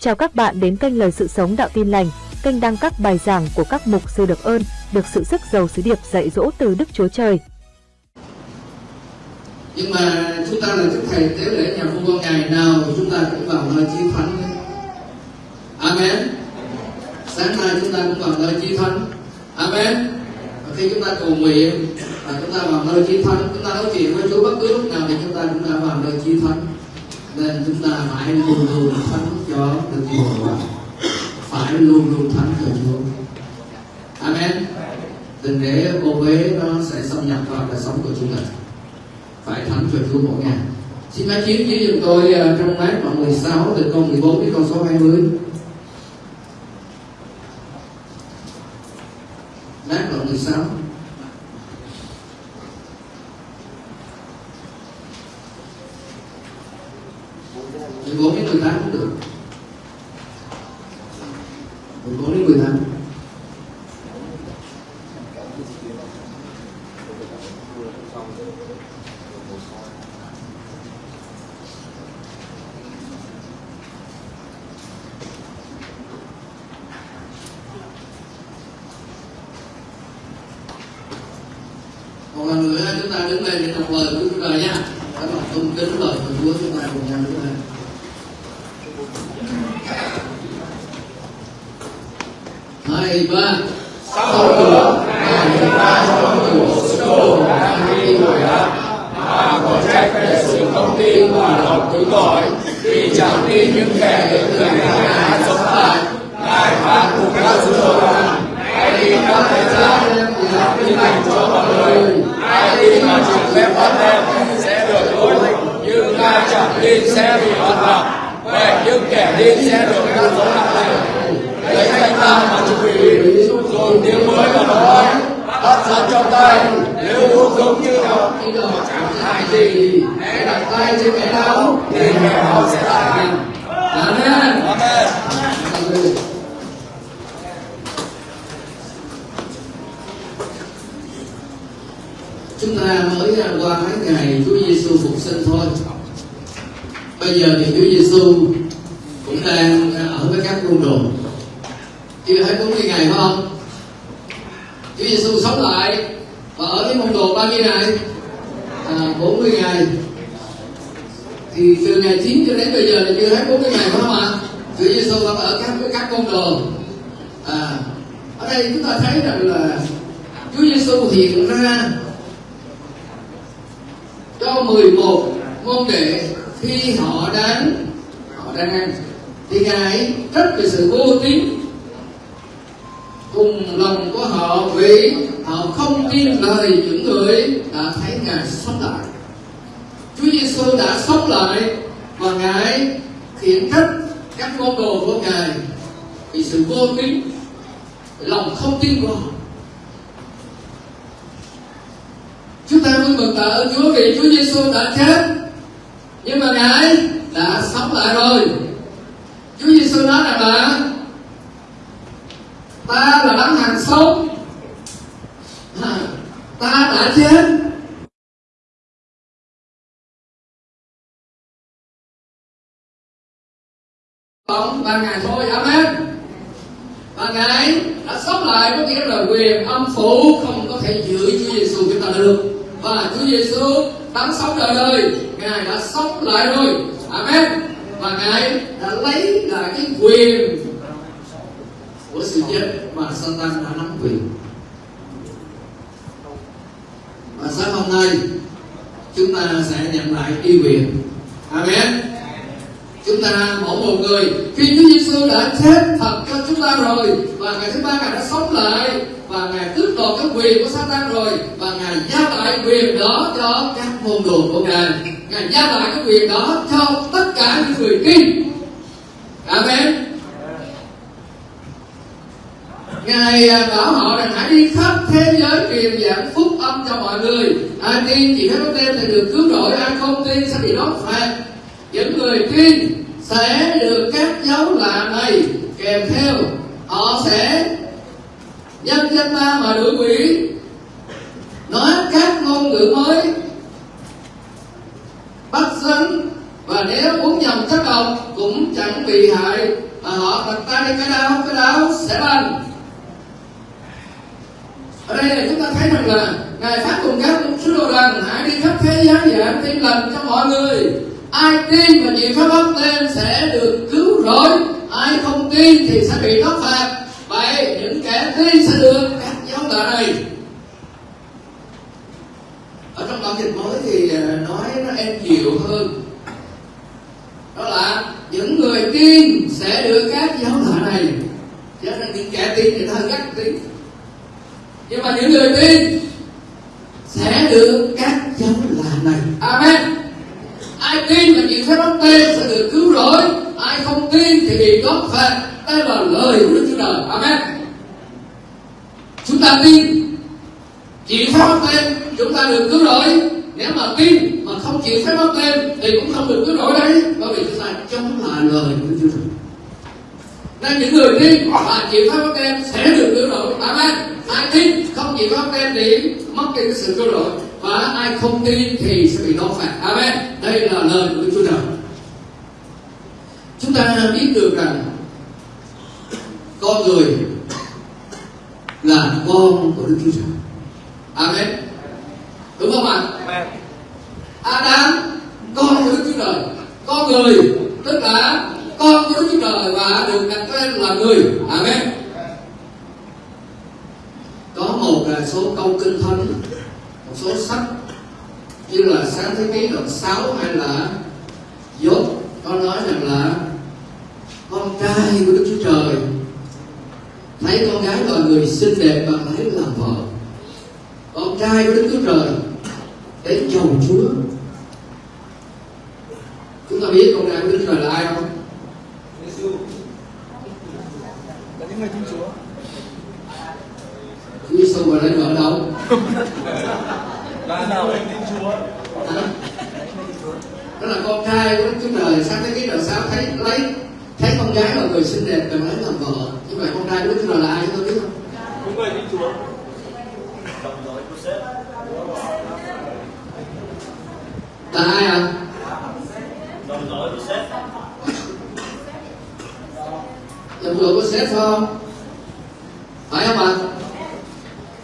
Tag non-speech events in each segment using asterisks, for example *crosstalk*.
Chào các bạn đến kênh Lời Sự Sống Đạo Tin Lành, kênh đăng các bài giảng của các mục sư được ơn, được sự sức giàu sứ điệp dạy dỗ từ Đức Chúa Trời. nhưng mà chúng ta là chức thầy tế lễ nhà vua con ngày nào chúng ta cũng vào nơi chi thánh đấy. amen sáng nay chúng ta cũng vào nơi chi thánh amen và khi chúng ta cầu nguyện và chúng ta vào nơi chi thánh chúng ta nói chuyện với Chúa bất cứ lúc nào thì chúng ta cũng đã vào nơi chi thánh nên chúng ta phải luôn luôn thánh cho Đức Chúa phải luôn luôn thánh cho Chúa. Amen. Đừng để ô uế nó sẽ xâm nhập vào đời sống của chúng ta. Phải thánh cho Chúa mỗi ngày. Xin máy chiếu chỉ giùm tôi à, trong mát đoạn 16 từ câu 14 đến câu số 20 mát đoạn 16 14 đến 18 cũng được 14 đến 18 một lần nữa chúng ta đứng lên để đọc lời của Chúa Trời nha các bạn tôn kính lời của Chúa chúng ta cùng nhau đứng lên hai ba Sau nữa, Ngài hiện ra cho người bộ sứ đồ đang đi ngồi đó, mà có trách về sự không tin và lòng cứu tội, vì chẳng tin những kẻ được người Ngài đã sống lại. Ngài phán cùng các sứ đồ rằng, hãy đi các thế gian, làm tin lành cho mọi người. Ai tin mà chịu phép bắt đem sẽ được cứu, nhưng ai chẳng tin sẽ bị bắt gặp. Vậy những kẻ tin sẽ được các dấu nặng lành lấy thanh tam mà chủ quỷ mới là nói bắt sẵn trong tay nếu uống giống như đó thì đó chẳng hại gì hãy đặt tay trên cái đau thì kẻ họ sẽ lại amen amen chúng ta mới qua mấy ngày Chúa Giêsu phục sinh thôi bây giờ thì Chúa Giêsu cũng đang ở với các môn đồ chưa hết 40 ngày phải không Giêsu sống lại và ở với môn đồ bao nhiêu ngày à, 40 ngày. Thì từ ngày 9 cho đến bây giờ là chưa hết 40 ngày phải không ạ? Chúa Giêsu vẫn ở các với các môn đồ. À, ở đây chúng ta thấy rằng là Chúa Giêsu hiện ra cho 11 môn đệ khi họ đang họ đang ăn. Thì ngài rất là sự vô tín cùng lòng của họ vì họ không tin lời những người đã thấy ngài sống lại. Chúa Giêsu đã sống lại và ngài khiển trách các môn đồ của ngài vì sự vô tín lòng không tin của họ. Chúng ta vui mừng tạ ơn Chúa vì Chúa Giêsu đã chết, nhưng mà ngài đã sống lại rồi. Chúa Giêsu nói rằng là ta là đấng hàng sống à, ta đã chết. Bóng ba ngày thôi amen. Ba ngày đã sống lại có nghĩa là quyền âm phủ không có thể giữ Chúa Giêsu chúng ta được. Và Chúa Giêsu đấng sống đời đời. Ngài đã sống lại rồi. Amen. Và ngài đã lấy lại cái quyền của sự chết. Mà Satan đã nắm quyền? Và sáng hôm nay, chúng ta sẽ nhận lại uy quyền. Amen. Chúng ta mỗi một người, khi Chúa Giêsu đã chết thật cho chúng ta rồi, và ngày thứ ba ngài đã sống lại, và ngài tước đoạt cái quyền của Satan rồi, và ngài giao lại quyền đó cho các môn đồ của ngài. Ngài giao lại cái quyền đó cho tất cả những người tin. Amen. Ngài à, bảo họ rằng hãy đi khắp thế giới truyền giảng phúc âm cho mọi người. Ai tin chỉ phép có tên thì được cứu rỗi Ai không tin sẽ bị đốt phạt. Những người tin sẽ được các dấu lạ này kèm theo. Họ sẽ nhân danh ta mà đuổi quỷ. Nói các ngôn ngữ mới, bắt rắn và nếu uống nhầm chất độc cũng chẳng bị hại. Mà họ đặt tay lên cái đau cái đau sẽ lành ở đây là chúng ta thấy rằng là ngài phát cùng các sứ đồ rằng hãy đi khắp thế giới giảng tin lành cho mọi người. Ai tin và chịu pháp báp lên sẽ được cứu rỗi. Ai không tin thì sẽ bị thất phạt. Vậy những kẻ tin sẽ được các giáo lạ này ở trong bản dịch mới thì à, nói nó êm dịu hơn. Đó là những người tin sẽ được các giáo lạ này cho nên những kẻ tin thì hơi gắt tin nhưng mà những người tin sẽ được các dấu lạ này. Amen. Ai tin và chịu phép báp tên sẽ được cứu rỗi. Ai không tin thì bị góp phạt. Đây là lời của đức chúa trời. Amen. Chúng ta tin, chịu phép báp tên, chúng ta được cứu rỗi. Nếu mà tin mà không chịu phép báp tên thì cũng không được cứu rỗi đấy. Bởi vì chúng ta chống lại lời của đức chúa trời nên những người tin và chịu phép báp tên sẽ được cứu rỗi. Amen ai tin không chịu phép báp tên thì mất đi cái sự cứu rỗi. Và ai không tin thì sẽ bị đốt phạt amen đây là lời của đức chúa trời. Chúng ta biết được rằng con người là con của đức chúa trời. Amen. Đúng không ạ? Adam con của đức chúa trời. Con người tức là con của đức chúa trời và được đặt tên là người. Amen. Có một là số câu kinh thánh, một số sách, như là sáng thế ký đoạn 6 hay là dốt có nói rằng là con trai của đức chúa trời, thấy con gái loài người xinh đẹp và lấy làm vợ. Con trai của đức chúa trời đến chồng chúa. Chúng ta biết con trai của đức chúa trời là ai không là những người tin Chúa. Chúa Giêsu mà lấy vợ ở đâu là nào người tin Chúa. Hả? đó là con trai của đức chúa trời sáng thế ký đoạn sáu thấy lấy thấy con gái là người xinh đẹp cần lấy làm vợ. Như vậy con trai của đức chúa trời là ai ta biết không? Những người tin Chúa. Là ai à đồng đội của sếp dựa của sếp phải không? Phải không ạ?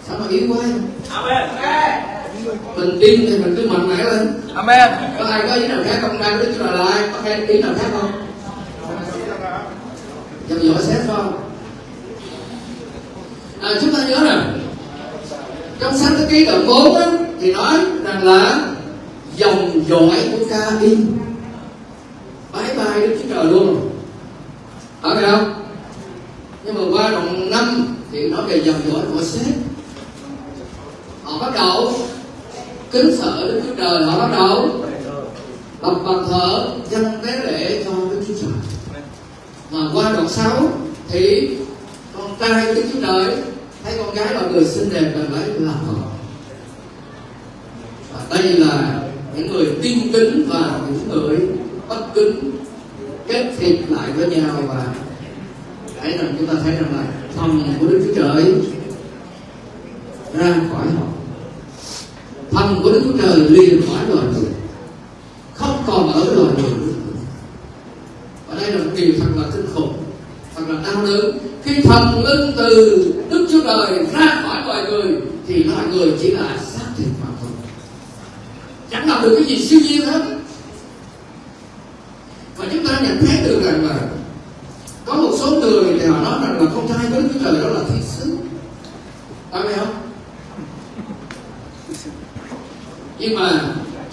Sao mà yếu quá Amen mình tin thì mình cứ mạnh mẽ lên. Amen. Có ai có ý nào khác không? Đang trời là ai? Có ai ý nào khác không? Dòng sếp phải không? À, chúng ta nhớ rằng trong sáng thế ký đoạn 4 á, thì nói rằng là dòng dõi của ca in bye bye đức chúa trời luôn. Đây không nhưng mà qua đoạn năm thì nói về dòng dõi của sếp. Họ bắt đầu kính sợ đức chúa trời. Họ bắt đầu bập bàn thờ dâng tế lễ cho đức chúa trời. Mà qua đoạn 6 thì con trai đức chúa trời thấy con gái là người xinh đẹp và lấy làm vợ. Và đây là những người tin kính và những người bất kính kết thiệp lại với nhau và thấy rằng chúng ta thấy rằng là thần của đức chúa trời ra khỏi họ. Thần của đức chúa trời liền khỏi loài người, không còn ở loài người và đây là một điều thật là kinh khủng, thật là đau đớn. Khi thần linh từ đức chúa trời ra khỏi loài người, thì loài người chỉ là xác thịt mà thôi. Chẳng làm được cái gì siêu nhiên hết. Và chúng ta nhận thấy được rằng là có một số người thì họ nói rằng là con trai của đức chúa trời đó là thiên sứ phải không nhưng mà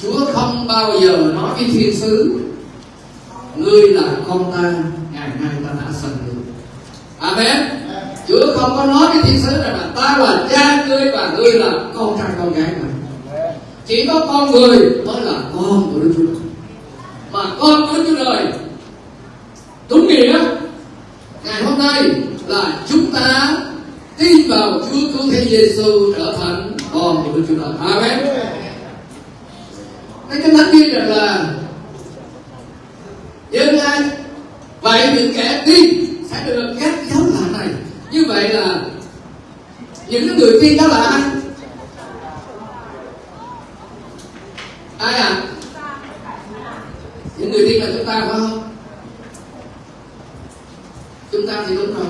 chúa không bao giờ nói với thiên sứ, ngươi là con ta, ngày nay ta đã sanh được. amen chúa không có nói với thiên sứ rằng là ta là cha ngươi và ngươi là con trai con gái mà chỉ có con người mới là con của đức chúa trời mà con của đức chúa trời, đúng nghĩa, ngày hôm nay là chúng ta tin vào Chúa cứu thế Giêsu trở thành con của Đức Chúa Trời. Amen. Cái kinh thánh ghi rằng là nhưng ai vậy những kẻ tin sẽ được các dấu lạ này. Như vậy là những người tin đó là ai? Ai à? Những người tin là chúng ta phải không? chúng ta thì đúng rồi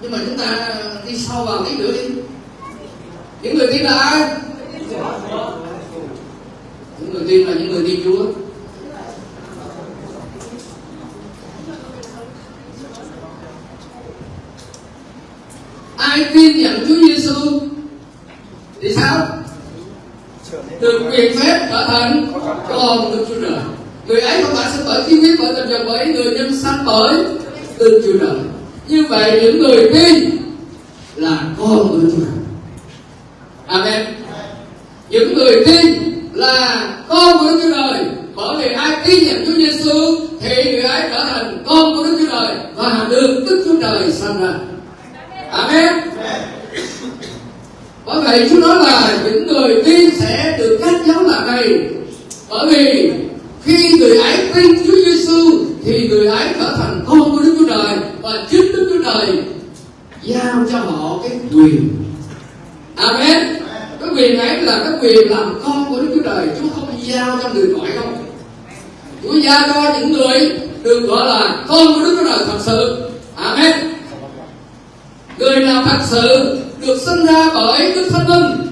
nhưng mà chúng ta đi sâu vào tí nữa đi những người tin là ai những người tin là những người tin Chúa. Ai tin nhận Chúa Giêsu thì sao? Được quyền phép trở thành con Đức Chúa Trời người ấy không phải sinh bởi khí huyết, bởi tình dục bởi người nhân sanh bởi Đức Chúa Trời như vậy những người tin là con của Đức Chúa. Trời Amen. Những người tin là con của Đức Chúa Trời. Bởi vì ai tin nhận Chúa Giêsu thì người ấy trở thành con của Đức Chúa Trời và được Đức Chúa Trời sanh ra. Amen. Bởi vậy Chúa nói là những người tin sẽ được cách giáo là này. Bởi vì khi người ấy tin Chúa Giêsu thì người ấy trở thành con của Đức Chúa Trời và chính Đức Chúa Trời giao cho họ cái quyền. Amen cái quyền ấy là cái quyền làm con của Đức Chúa Trời. Chúa không giao cho người ngoại không, Chúa giao cho những người được gọi là con của Đức Chúa Trời thật sự. Amen. Người nào thật sự được sinh ra bởi Đức Thánh Linh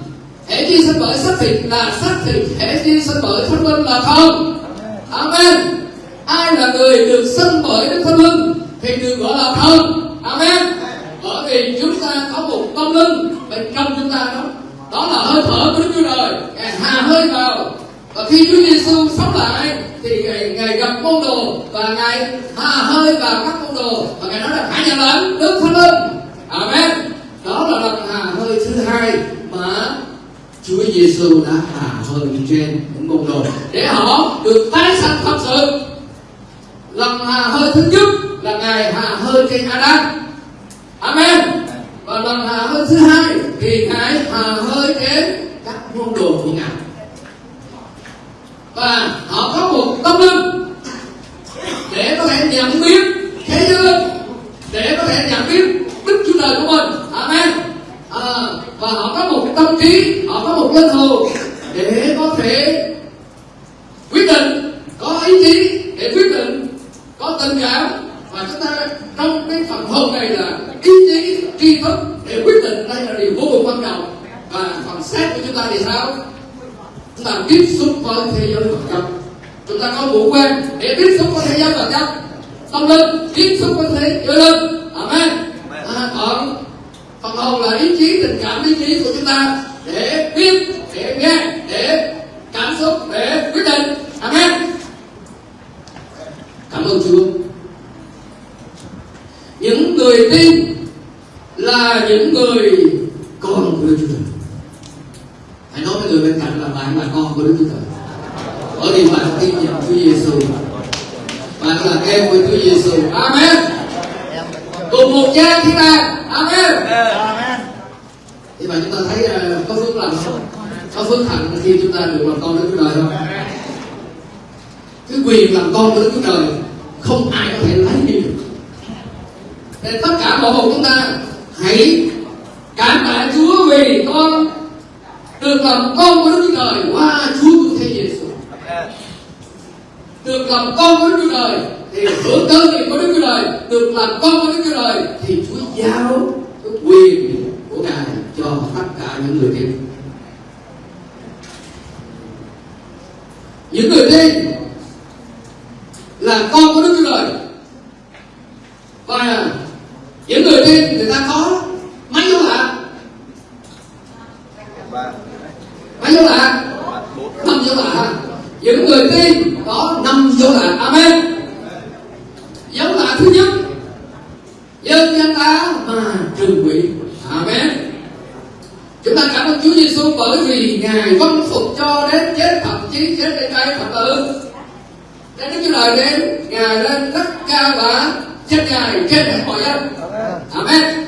hệ chi sinh bởi xác thịt là xác thịt hệ chi sinh bởi Thánh Linh là không. Amen. Ai là người được sinh bởi Đức Thánh Linh thì được gọi là thân, Amen. Bởi vì chúng ta có một tâm linh bên trong chúng ta đó đó là hơi thở của Đức Chúa Trời. Ngài hà hơi vào. Và khi Chúa Giêsu sống lại thì ngài, ngài gặp môn đồ và ngài hà hơi vào các môn đồ. Và ngài nói là hãy nhận lãnh Đức Thánh Linh. Amen. Đó là lần hà hơi thứ hai mà Chúa Giêsu đã hà hơi trên những môn đồ. Để họ được tái sanh thật sự. Lần hà hơi thứ nhất là ngài hà hơi trên Adam. Amen và lần hà hơi thứ hai thì cái hà hơi đến các môn đồ của ngài. Và họ có một tâm linh để có thể nhận biết thế giới để có thể nhận biết đức chúa trời của mình. Amen. À, và họ có một tâm trí họ có một linh hồn để có thể quyết định có ý chí để quyết định có tình cảm và chúng ta trong cái phần hồn này là ý chí tri thức để quyết định đây là điều vô cùng quan trọng và phần thì sao? Chúng ta tiếp xúc với thế giới vật chất. Chúng ta có ngũ quan để tiếp xúc với thế giới vật chất. Tâm linh tiếp xúc với thế giới linh. Amen. À, còn phần hồn là ý chí tình cảm ý chí của chúng ta để biết để nghe để cảm xúc để quyết định amen cảm ơn chúa những người tin là những người con của Đức Chúa Trời hãy nói với người bên cạnh là bạn là con của Đức Chúa Trời bởi vì bạn tin nhận Chúa Giêsu bạn là em của Chúa Giêsu Amen cùng một cha thiên đàng Amen thì mà chúng ta thấy uh, có phước lành không có phước hạnh khi chúng ta được làm con Đức Chúa Trời không cái quyền làm con của Đức Chúa Trời không ai có thể lấy đi được nên tất cả mọi hồn chúng ta hãy cảm tạ Chúa vì con được làm con của Đức Chúa Trời qua Chúa của Thế Giêsu được làm con của Đức Chúa Trời thì hưởng cơ nghiệp của Đức Chúa Trời được làm con của Đức Chúa Trời thì Chúa giao cái quyền của Ngài cho tất cả những người tin những người tin là con của Đức Chúa Trời và những người tin người ta có mấy dấu lạ mấy dấu lạ năm dấu lạ những người tin có năm dấu lạ amen dấu lạ thứ nhất dân danh ta mà trừ quỷ amen chúng ta cảm ơn Chúa Giêsu bởi vì ngài vâng phục cho đến chết thậm chí chết trên cây thập tự đến Đức Chúa Trời đến ngài lên rất cao và chết ngài trên hết mọi dân amen.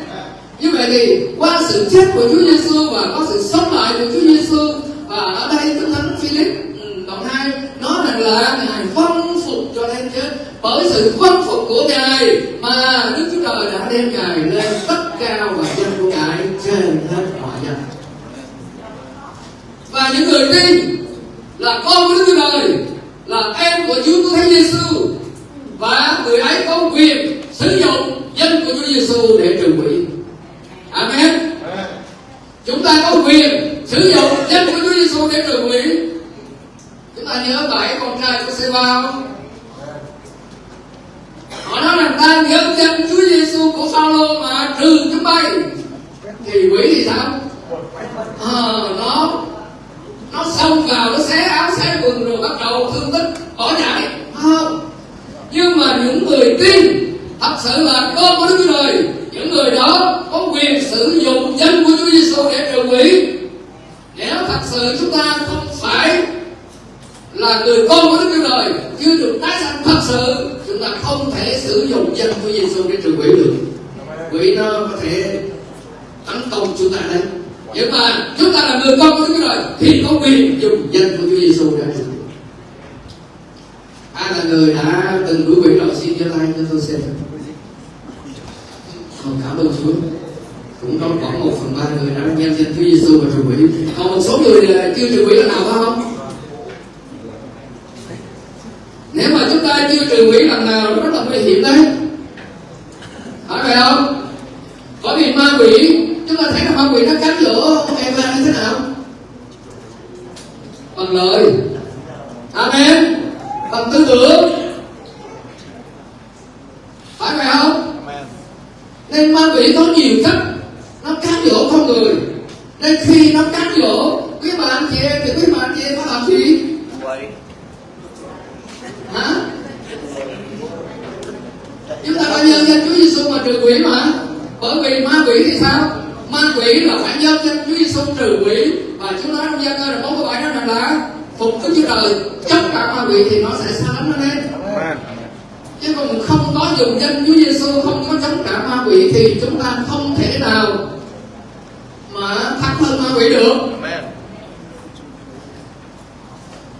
Như vậy thì qua sự chết của Chúa Giêsu và có sự sống lại của Chúa Giêsu và ở đây Đức Thánh Philip ừ, đoạn 2 nói rằng là ngài vâng phục cho đến chết bởi sự vâng phục của ngài mà Đức Chúa Trời đã đem ngài lên tất cao và dân của ngài trên hết mọi dân. Và những người tin là con của Đức Chúa Trời, là em của Chúa Cứu Thế Giêsu và người ấy có quyền sử dụng danh của Chúa Giêsu để trừ quỷ. Amen. Chúng ta có quyền sử dụng danh của Chúa Giêsu để trừ quỷ. Chúng ta nhớ bảy con trai của Seba không? Họ nói rằng ta nhớ danh Chúa Giêsu của Phaolô mà trừ chúng bay. Thì quỷ thì sao? Ờ nó nó xông vào nó xé áo xé quần rồi bắt đầu thương tích bỏ chạy. Không. Nhưng mà những người tin thật sự là con của Đức Chúa Trời. Những người đó có quyền sử dụng danh của Chúa Giêsu để trừ quỷ. Nếu thật sự chúng ta không phải là người con của Đức Chúa Trời, chưa được tái sanh thật sự, chúng ta không thể sử dụng danh của Giêsu để trừ quỷ được. Quỷ nó có thể tấn công chúng ta đấy. Nhưng mà chúng ta là người con của Đức Chúa Trời thì có quyền dùng danh của Chúa Giêsu để trừ quỷ ai là người đã từng đuổi quyền rồi xin giơ tay cho tôi xem không cảm ơn Chúa cũng có khoảng một phần ba người đã nhân danh Chúa Giêsu và trừ quỷ. Còn một số người là chưa trừ quỷ là nào phải không? Nếu mà chúng ta chưa trừ quỷ lần nào rất là nguy hiểm đấy. Phải vậy không? Bởi vì ma quỷ, chúng ta thấy là ma quỷ nó cắn giữa em ma như thế nào? Bằng lời. Amen bằng tư tưởng phải vậy không? Nên ma quỷ có nhiều cách nó cám dỗ con người. Nên khi nó cám dỗ quý bà anh chị em thì quý bà anh chị em có làm gì? Hả? Chúng ta phải nhân danh Chúa Giêsu mà trừ quỷ mà. Bởi vì ma quỷ thì sao? Ma quỷ là phải nhân danh Chúa Giêsu trừ quỷ. Và chúng ta trong gia cơ là bốn câu bảy đó rằng là phục Chúa Trời chống cả ma quỷ thì nó sẽ xa lánh nó lên chứ còn không có dùng danh Chúa Giêsu không có chống trả ma quỷ thì chúng ta không thể nào mà thắng hơn ma quỷ được.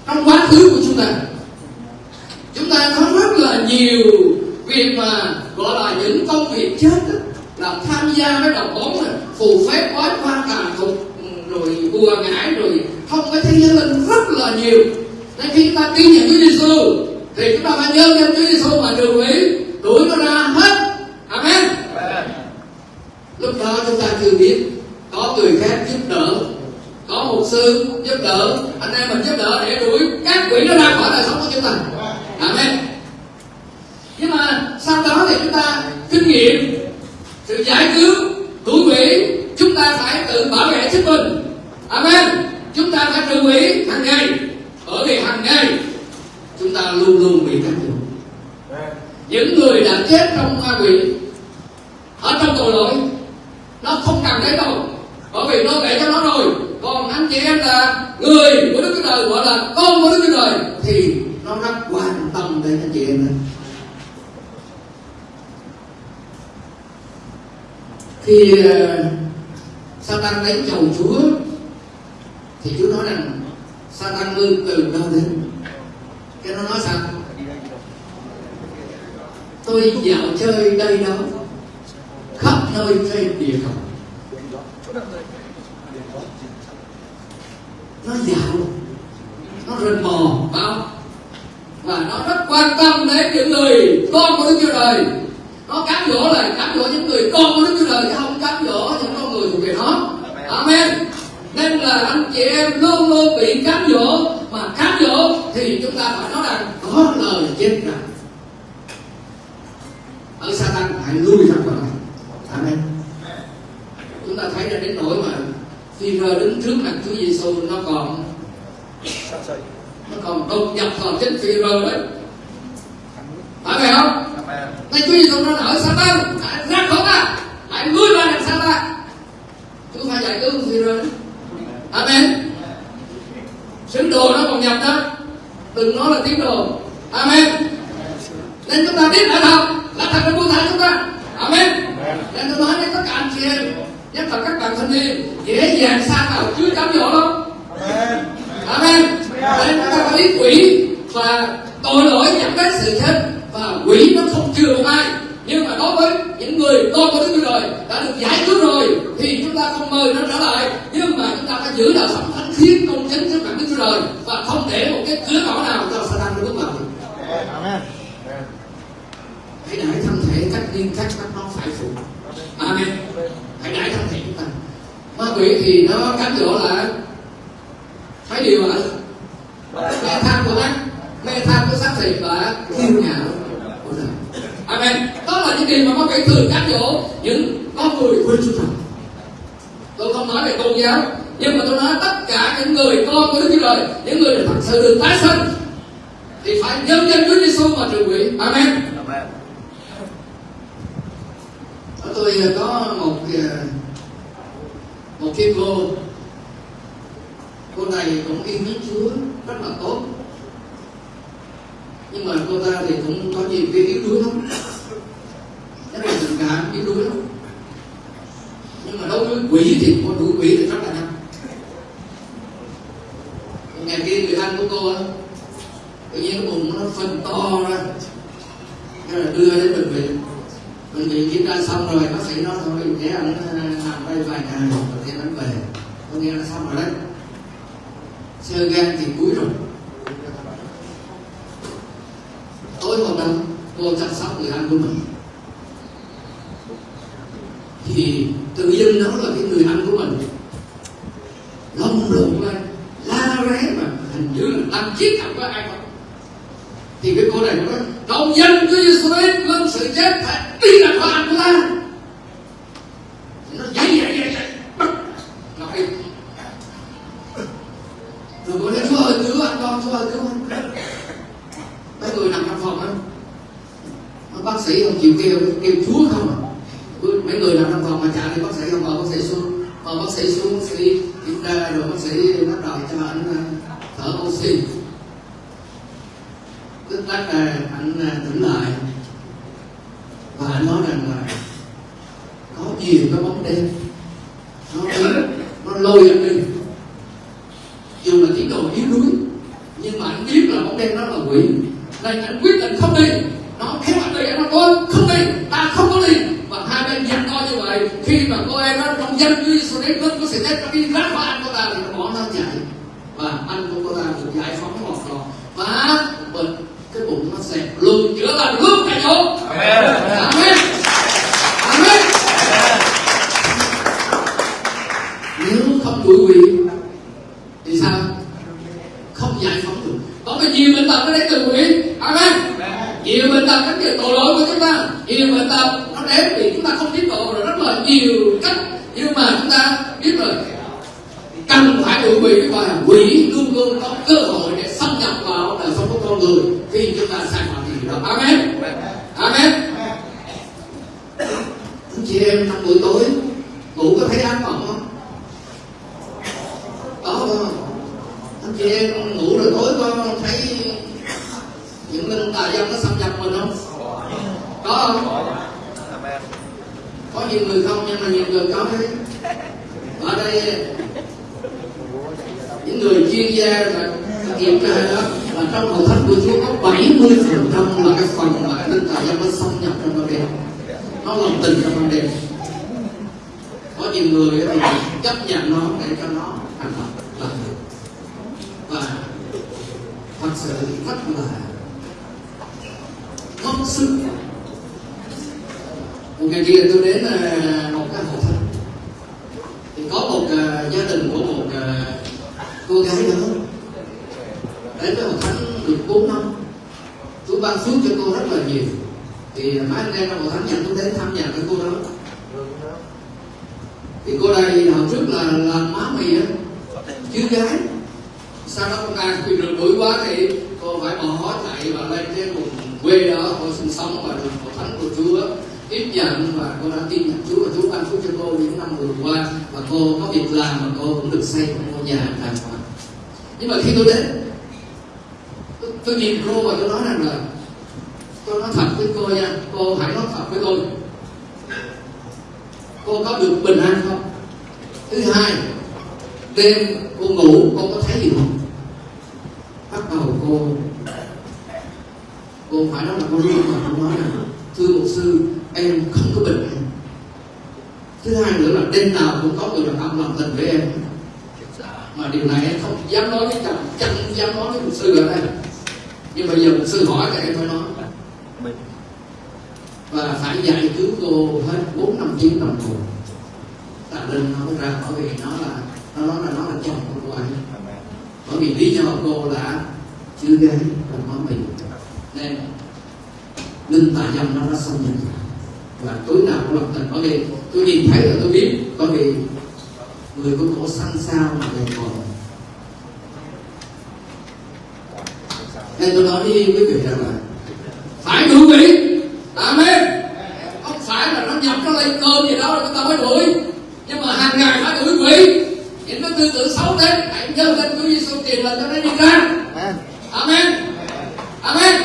Trong quá khứ của chúng ta chúng ta có rất là nhiều việc mà gọi là những công việc chết đó, là tham gia với đồng bóng này, phù phép bói quan tà tục rồi bùa ngải rồi không cái thế giới linh rất là nhiều. Nên khi chúng ta tin nhận Chúa Giêsu thì chúng ta phải nhớ danh Chúa Giêsu mà trừ quỷ đuổi nó ra hết. Amen. Lúc đó chúng ta chưa biết có người khác giúp đỡ có một sư giúp đỡ anh em mình giúp đỡ để đuổi các quỷ nó ra khỏi đời sống của chúng ta. Amen. Nhưng mà sau đó thì chúng ta kinh nghiệm sự giải cứu cứu quỷ chúng ta phải tự bảo vệ chính mình amen. Chúng ta phải trừ quỷ hàng ngày. Bởi vì hàng ngày chúng ta luôn luôn bị cám dỗ những người đã chết trong ma quỷ ở trong tội lỗi nó không cần đến đâu. Bởi vì nó kể cho nó rồi còn anh chị em là người của đức chúa trời gọi là con của đức chúa trời thì nó rất quan tâm đến anh chị em. Đó. khi uh, Satan đánh chầu Chúa thì Chúa nói rằng, Satan ngươi từ đâu đến. Cái nó nói sao? Tôi dạo chơi đây đó, khắp nơi trên địa cầu. Nó dạo, nó rình mò bao và nó rất quan tâm đến những người con của Đức Chúa Trời. Nó cám dỗ là cám dỗ những người con của Đức Chúa Trời, chứ không cám dỗ những con người thuộc về nó. Amen nên là anh chị em luôn luôn bị cám dỗ. Mà cám dỗ thì chúng ta phải nói rằng có lời chết rằng. Ở Satan, hãy lui ra khỏi này. Amen. Chúng ta thấy ra đến nỗi mà khi rơ đứng trước mặt Chúa Giêsu nó còn nó còn đột nhập vào trên phi rơ đấy. Phải vậy không? Nên Chúa Giêsu nó ở Satan, hãy ra khỏi ta hãy lui ra đằng Satan. Chúng phải giải cứu phi rơ đấy. Amen. Sứ đồ nó còn nhập đó. Đừng nói là tiếng đồ. Amen. Nên chúng ta biết ở đâu là thật là buông thả chúng ta. Amen. Nên tôi nói với tất cả anh chị em, nhất là các bạn thanh niên, dễ dàng xa vào Chúa cám dỗ lắm. Amen. Nên chúng ta có biết quỷ và tội lỗi dẫn đến sự chết và quỷ nó không chừa một ai nhưng mà đối với những người con của Đức Chúa Trời đã được giải cứu rồi thì chúng ta không mời nó trở lại. Nhưng mà chúng ta phải giữ đạo sống thánh khiết công chính trước mặt Đức Chúa Trời và không để một cái cửa ngõ nào cho Satan bước vào. Hãy đại thân thể các liên các các nó phải phục. Amen. Hãy đại thân thể chúng ta. Ma quỷ thì nó cám dỗ là mấy điều là mê tham của ác mê tham của xác thịt và kiêu ngạo amen. Đó là những điều mà nó phải thường các chỗ những con người quê chúa trời tôi không nói về tôn giáo nhưng mà tôi nói tất cả những người con của đức chúa trời những người thật sự được tái sinh thì phải nhân danh Chúa giêsu mà trừ quỷ. Amen. Ở tôi à, có một à, một cái cô cô này cũng yêu mến chúa rất là tốt nhưng mà cô ta thì cũng có nhiều cái yếu đuối lắm. Cái là tình cảm yếu đuối lắm. Nhưng mà đối với quỷ thì có đủ quỷ thì rất là nhanh. Ngày kia người anh của cô á, tự nhiên cái bụng nó phân to ra. Nên là đưa đến bệnh viện. Bệnh viện kiểm tra xong rồi, bác sĩ nói thôi để anh à, nằm đây vài ngày, rồi thì anh về. Có nghĩa là xong rồi đấy. Sơ gan thì quý và quỷ luôn luôn có cơ hội để xâm nhập vào đời sống của con người khi chúng ta sai phạm thì đó. Amen. Amen. Anh chị em năm buổi tối nhưng bây giờ mình sư hỏi cái em phải nói và phải giải cứu cô hết bốn năm chín năm hồ tạ linh nó ra bởi vì nó là nó nói là nó là chồng của cô ấy. Bởi vì lý do cô là chưa gái là má mình. Nên linh tà dâm nó đã xâm nhập. Và tối nào cũng lập tình. Có vì tôi nhìn thấy là tôi biết có vì người có cổ xanh sao mà người còn. Nên tôi nói với quý vị rằng là phải đuổi vị amen không phải là nó nhập nó lên cơn gì đó là chúng ta mới đuổi. Nhưng mà hàng ngày phải đuổi vị những cái tư tưởng xấu đến, hãy nhớ lên Chúa Giêsu tiền lệnh cho nó đi ra. Amen amen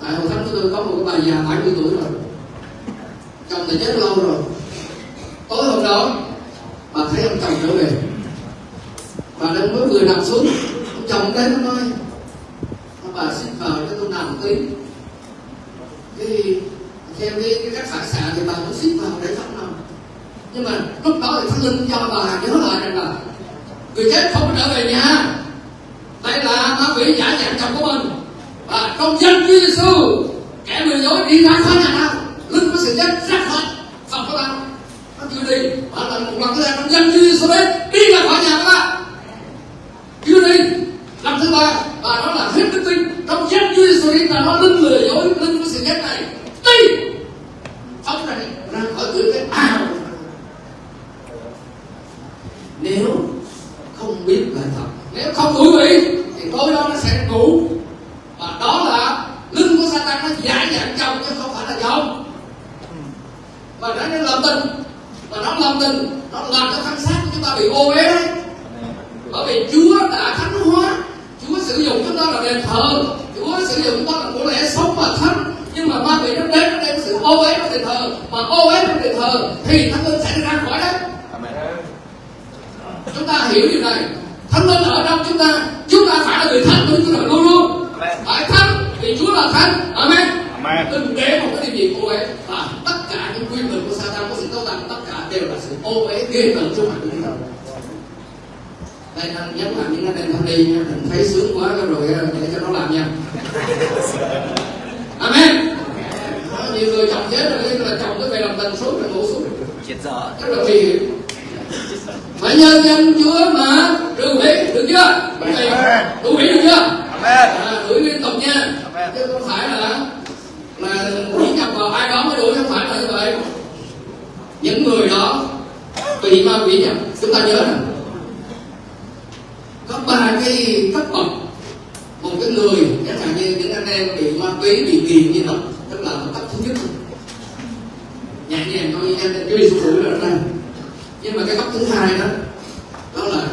tại hồi thánh của tôi có một cái bà già 70 tuổi rồi. Chồng thì chết lâu rồi. Tối hôm đó, bà thấy ông chồng trở về bà đang mới vừa nằm xuống. Chồng đến nó nói bà xin vào cho tôi nằm tí cái theo cái, cái cách phản xạ thì bà cũng xin vào để không nằm. Nhưng mà lúc đó thì thánh linh cho bà nhớ lại rằng là người chết không trở về nhà. Đây là ma quỷ giả dạng chồng của mình. Và trong danh Chúa Giêsu kẻ lừa dối đi ra khỏi nhà ta linh có sự chết ra khỏi phòng của ta nó chưa đi. Và là một lần thứ hai trong danh Chúa Giêsu đấy đi ra khỏi nhà các bạn chưa đi lần thứ ba và nó là hết đức tin. Trong chết Chúa Giêsu đi là nó linh lừa dối, linh cái sự chết này. Đi phóng ra đi ra khỏi cửa cái ao nếu không biết là thật, nếu không ngủ quỷ thì tối đó nó sẽ ngủ. Và đó là linh của Satan nó giải dạng chồng chứ không phải là chồng và nó nên làm tình và nó làm tình, nó làm cho thân xác của chúng ta bị ô uế đấy bởi vì Chúa đã thánh hóa. Chúa sử dụng chúng ta là đền thờ. Chúa sử dụng chúng ta là của lẽ sống và thánh. Nhưng mà ma quỷ nó đến nó đem sự ô uế trong đền thờ. Mà ô uế trong đền thờ thì thánh linh sẽ ra khỏi đấy chúng ta hiểu điều này. Thánh linh ở trong chúng ta. Chúng ta phải là người thánh của Chúa luôn luôn. Phải thánh vì Chúa là thánh. Amen. Đừng để một cái điều gì ô uế. Và tất cả những quyền lực của Satan có sự tố tàn tất cả đều là sự ô uế ghê tởm trong mặt đây anh nhấn mạnh những anh em thanh đi nha mình thấy sướng quá cái rồi để cho nó làm nha. Amen. Đó, nhiều người chồng chết rồi nhưng là chồng cứ về làm tình suốt rồi ngủ suốt chết dở rất là nguy hiểm phải nhờ danh Chúa mà đừng quỷ được chưa? Đừng quỷ được chưa? Amen. à, đuổi liên tục nha. Amen. chứ không phải là là quỷ nhập vào ai đó mới đuổi không phải là như vậy. Những người đó bị ma quỷ nhập chúng ta nhớ nè có ba cái cấp bậc một cái người chẳng hạn như những anh em bị ma túy, bị nghiền như đó tức là cấp thứ nhất. Nhẹ nhàng thôi nha cái đi sụp rồi đó nhưng mà cái cấp thứ hai đó đó là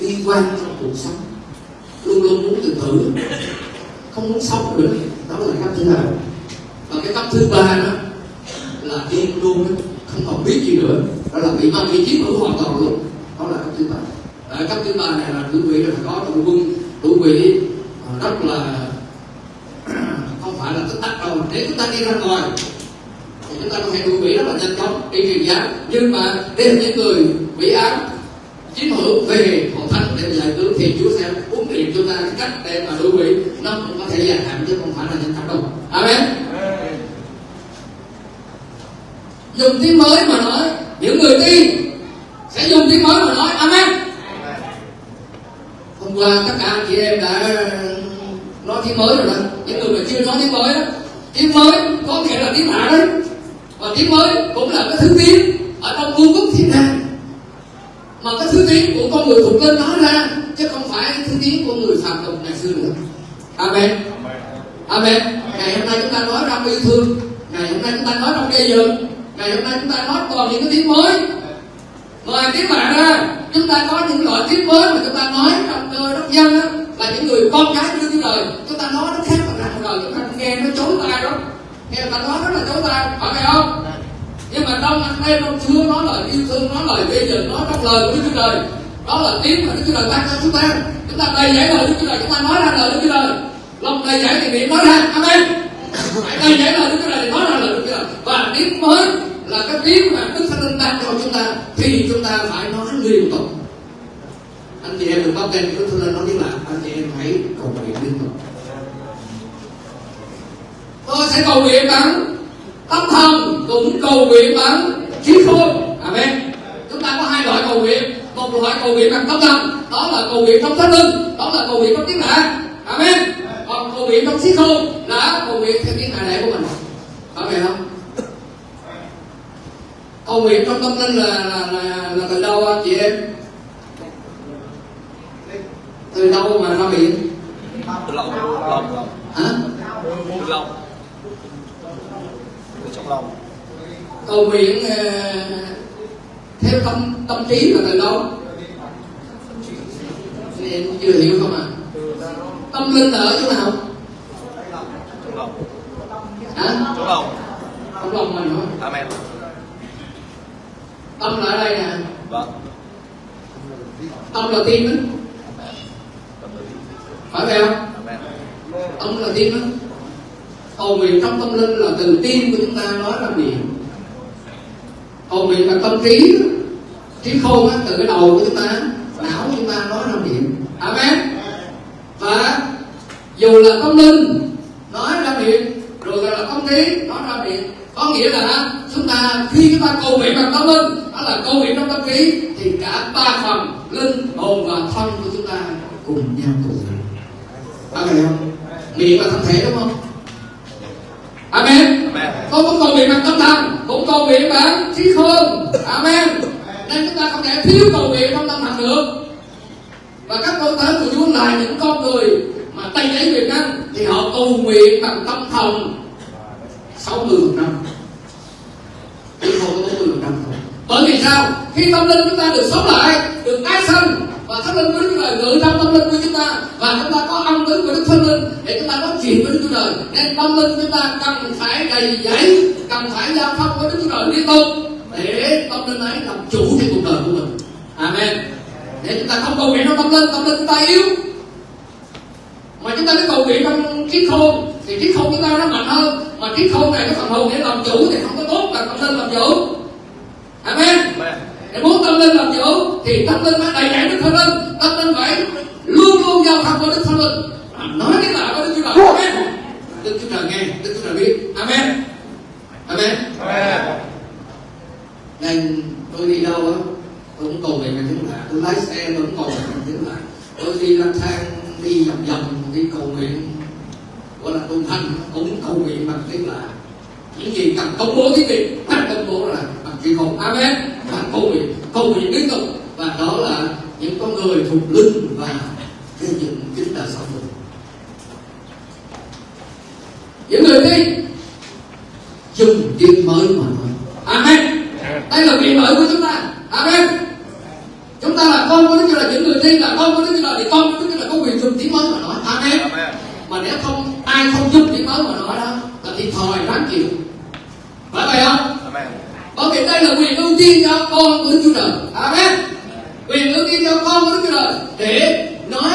bi quan trong cuộc sống. Luôn luôn muốn tự tử. Không muốn sống được. Đó là cấp thứ hai. Và cái cấp thứ ba đó là điên luôn. Không còn biết gì nữa. Đó là bị ma túy chiếm hữu hoàn toàn luôn. Đó là cấp thứ ba ở cấp thứ ba này là tuổi quỷ là phải có đội quân. Tuổi quỷ ờ, rất là *clears throat* không phải là tích tắc đâu. Nếu chúng ta đi ra ngoài, thì chúng ta có thể đuổi quỷ rất là nhanh chóng đi truyền giáo. Nhưng mà đây là những người bị ám. Chiếm hữu về hội thánh để giải cứu, thì Chúa sẽ huấn luyện chúng ta cách để mà đuổi quỷ nó cũng có thể dài hạn, chứ không phải là nhanh chóng đâu. Amen. Dùng tiếng mới mà nói, những người tin sẽ dùng tiếng mới mà nói. Amen hôm qua tất cả anh chị em đã nói tiếng mới rồi đó. Những người mà chưa nói tiếng mới đó tiếng mới có thể là tiếng lạ đấy. Và tiếng mới cũng là cái thứ tiếng ở trong vương quốc thiên đàng. Mà cái thứ tiếng của con người thuộc lên nói ra, chứ không phải thứ tiếng của người phạm tục ngày xưa nữa. Amen. Amen. Ngày hôm nay chúng ta nói trong yêu thương. Ngày hôm nay chúng ta nói trong gây dựng ngày hôm nay chúng ta nói toàn những cái tiếng mới ngoài tiếng lạ ra, chúng ta có những loại tiếng mới mà chúng ta nói trong cơ đốc dân đó là những người con cái đưa thiên đời chúng ta nói nó khác mà ra đời chúng ta nghe, nó chối tai đó nghe ta nói rất là chối tai, phải không? Nhưng mà trong anh em trong chúa nói lời yêu thương, nói lời gây dựng nói trong lời của đức chúa trời. Đó là tiếng mà đức chúa trời ban cho chúng ta. Chúng ta đầy dẫy lời đức chúa trời, chúng ta nói ra lời đức chúa trời. Lòng đầy dẫy thì miệng nói ra. Amen. Hãy đầy dẫy lời đức chúa trời thì nói ra lời đức chúa trời. Và tiếng mới là cái tiếng mà đức thánh linh ban cho chúng ta, thì chúng ta phải nói liên tục. Anh chị em đừng bắt tên đức thánh linh nói tiếng lạ anh chị em hãy cầu nguyện liên tục. Tôi sẽ cầu nguyện bằng tâm thần cũng cầu nguyện bằng trí khôn. Amen. Chúng ta có hai loại cầu nguyện. Một loại cầu nguyện bằng tâm thần, đó là cầu nguyện trong thánh linh đó là cầu nguyện trong tiếng lạ amen. Còn cầu nguyện trong trí khôn là cầu nguyện theo tiếng đại lễ của mình. Phải không? Cầu nguyện trong tâm linh là là là, là từ đâu anh chị em? Từ đâu mà ra miệng từ lòng lòng hả? Từ lòng từ trong lòng. Cầu nguyện ờ, theo tâm tâm trí là từ đâu? Em chưa hiểu không ạ tâm linh là ở chỗ nào? Trong lòng. Hả? Trong lòng. Trong lòng mình hả? Amen tâm là ở đây nè vâng. Tâm là tim đó. Phải vậy không? Tâm là tim đó. Cầu nguyện trong tâm linh là từ tim của chúng ta nói ra miệng. Cầu nguyện là tâm trí đó. trí khôn á, từ cái đầu của chúng ta não của chúng ta nói ra miệng. Amen. Và dù là tâm linh nói ra miệng rồi là tâm trí nói ra miệng có nghĩa là chúng ta khi chúng ta cầu nguyện bằng tâm linh đó là cầu nguyện trong tâm trí thì cả ba phần linh hồn và thân của chúng ta cùng nhau cầu nguyện Amen không? Miệng là thân thể đúng không? Amen. amen Tôi cũng cầu nguyện bằng tâm thần, cũng cầu nguyện bằng trí khôn. Amen. Nên chúng ta không thể thiếu cầu nguyện trong tâm thần được. Và các con tới của Chúa là những con người mà tay ấy quyền năng thì họ cầu nguyện bằng tâm thần 60 năm chứ không có 40 năm thôi. Bởi vì sao? Khi tâm linh chúng ta được sống lại, được tái sanh và thánh linh của Đức Chúa Trời ngự trong tâm linh của chúng ta và chúng ta có âm tính của Đức Thánh Linh để chúng ta nói chuyện với Đức Chúa Trời nên tâm linh chúng ta cần phải đầy dẫy cần phải giao thông với Đức Chúa Trời liên tục để tâm linh ấy làm chủ trên cuộc đời của mình. Amen. Để chúng ta không cầu nguyện trong tâm linh tâm linh chúng ta yếu. Mà chúng ta cứ cầu nguyện trong trí khôn thì trí khôn chúng ta nó mạnh hơn. Mà trí khôn này cái phần hồn để làm chủ thì không có tốt là tâm linh làm chủ amen. Để muốn tâm linh làm chủ thì tâm linh phải đầy dẫy đức thánh linh. Tâm linh phải luôn luôn giao thông với đức thánh linh. Nói cái nào với đức chúa trời. Amen. Đức chúa trời nghe đức chúa trời biết. Amen. Amen. Amen. Nên tôi đi đâu á tôi cũng cầu nguyện bằng tiếng lạ tôi lái xe tôi cũng cầu nguyện bằng tiếng lạ tôi đi lang thang đi vòng vòng đi cầu nguyện. Gọi là tuần thanh cũng cầu nguyện bằng tiếng lạ những gì cần công bố cái gì phải công bố là chữ không amen. Cầu nguyện cầu nguyện liên tục. Và đó là những con người thuộc linh và xây dựng chính là sống mình những người tin dùng tiếng mới mà nói. Amen. Đây là quyền lợi của chúng ta. Amen. Chúng ta là con của đức chúa trời những người tin là con của đức chúa trời thì con của đức chúa trời có quyền dùng tiếng mới mà nói. Amen. Amen. Mà nếu không ai không giúp tiếng mới mà nói đó là thiệt thòi đáng chịu. Phải vậy không có thể đây là quyền ưu tiên cho con của Đức Chúa Trời. Amen. Quyền ưu tiên cho con của Đức Chúa Trời để nói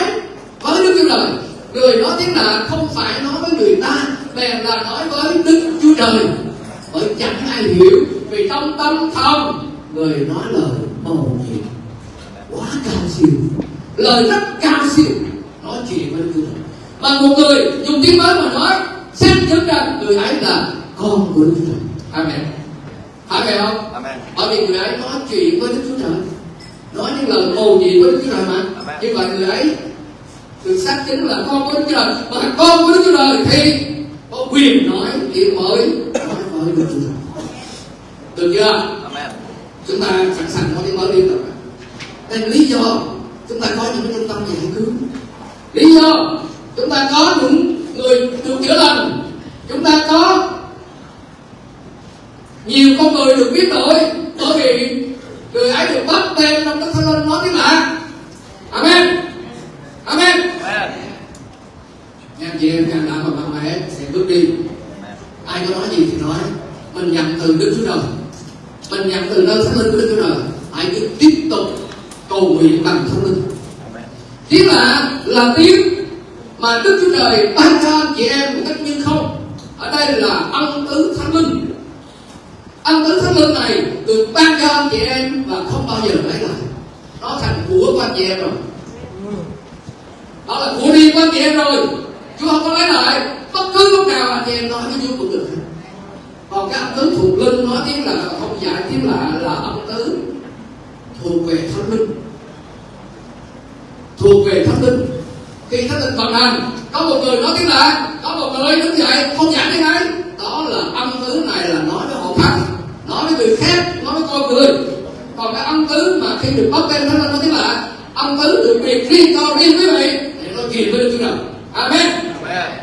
với Đức Chúa Trời. Người nói tiếng lạ không phải nói với người ta, bèn là nói với Đức Chúa Trời. Bởi chẳng ai hiểu vì trong tâm thông người nói lời màu nhiệm quá cao siêu lời rất cao siêu nói chuyện với Đức Chúa Trời mà một người dùng tiếng mới mà nói xác chứng rằng người ấy là con của Đức Chúa Trời. Amen. Phải vậy không? amen. Bởi vì người ấy nói chuyện với Đức Chúa Trời. Nói những lời mầu nhiệm với Đức Chúa Trời mà. Amen. Như vậy người ấy được xác chính là con của Đức Chúa Trời. Là con của Đức Chúa Trời thì có quyền nói chuyện mới nói với Đức Chúa Trời. Được chưa? amen. Chúng ta sẵn sàng nói tiếng mới liên tục. Đây là lý do chúng ta có những cái trung tâm giải cứu. Lý do chúng ta có những người được chữa lành. Chúng ta có nhiều con người được biến đổi bởi vì người ấy được bắt tên trong đức thánh linh nói tiếng lạ amen. Amen. Nghe chị em can đảm và mạnh mẽ sẽ bước đi. Ai có nói gì thì nói. Mình nhận từ đức chúa trời. Mình nhận từ nơi thánh linh của đức chúa trời. Hãy cứ tiếp tục cầu nguyện bằng thánh linh. Tiếng lạ là tiếng mà đức chúa trời ban cho chị em một cách như không. Ở đây là ân tứ thánh linh ân tứ thánh linh này được ban cho anh chị em và không bao giờ lấy lại nó thành của của anh chị em rồi. Đó là của riêng của anh chị em rồi. Chúa không có lấy lại. Bất cứ lúc nào anh chị em nói với Chúa tứ thuộc linh nói tiếng là không giải tiếng lạ là âm tứ thuộc về thánh linh. Thuộc về thánh linh. Khi thánh linh vận hành có một người nói tiếng lạ có một người đứng dậy, không giải tiếng ấy đó là âm tứ này là nói với họ khác nói với người khác nói với con người. Còn cái âm tứ mà khi được bắt tên thánh linh nói tiếng lạ âm tứ được biệt riêng cho riêng quý vị. Để nói chuyện với chúa trời. Amen.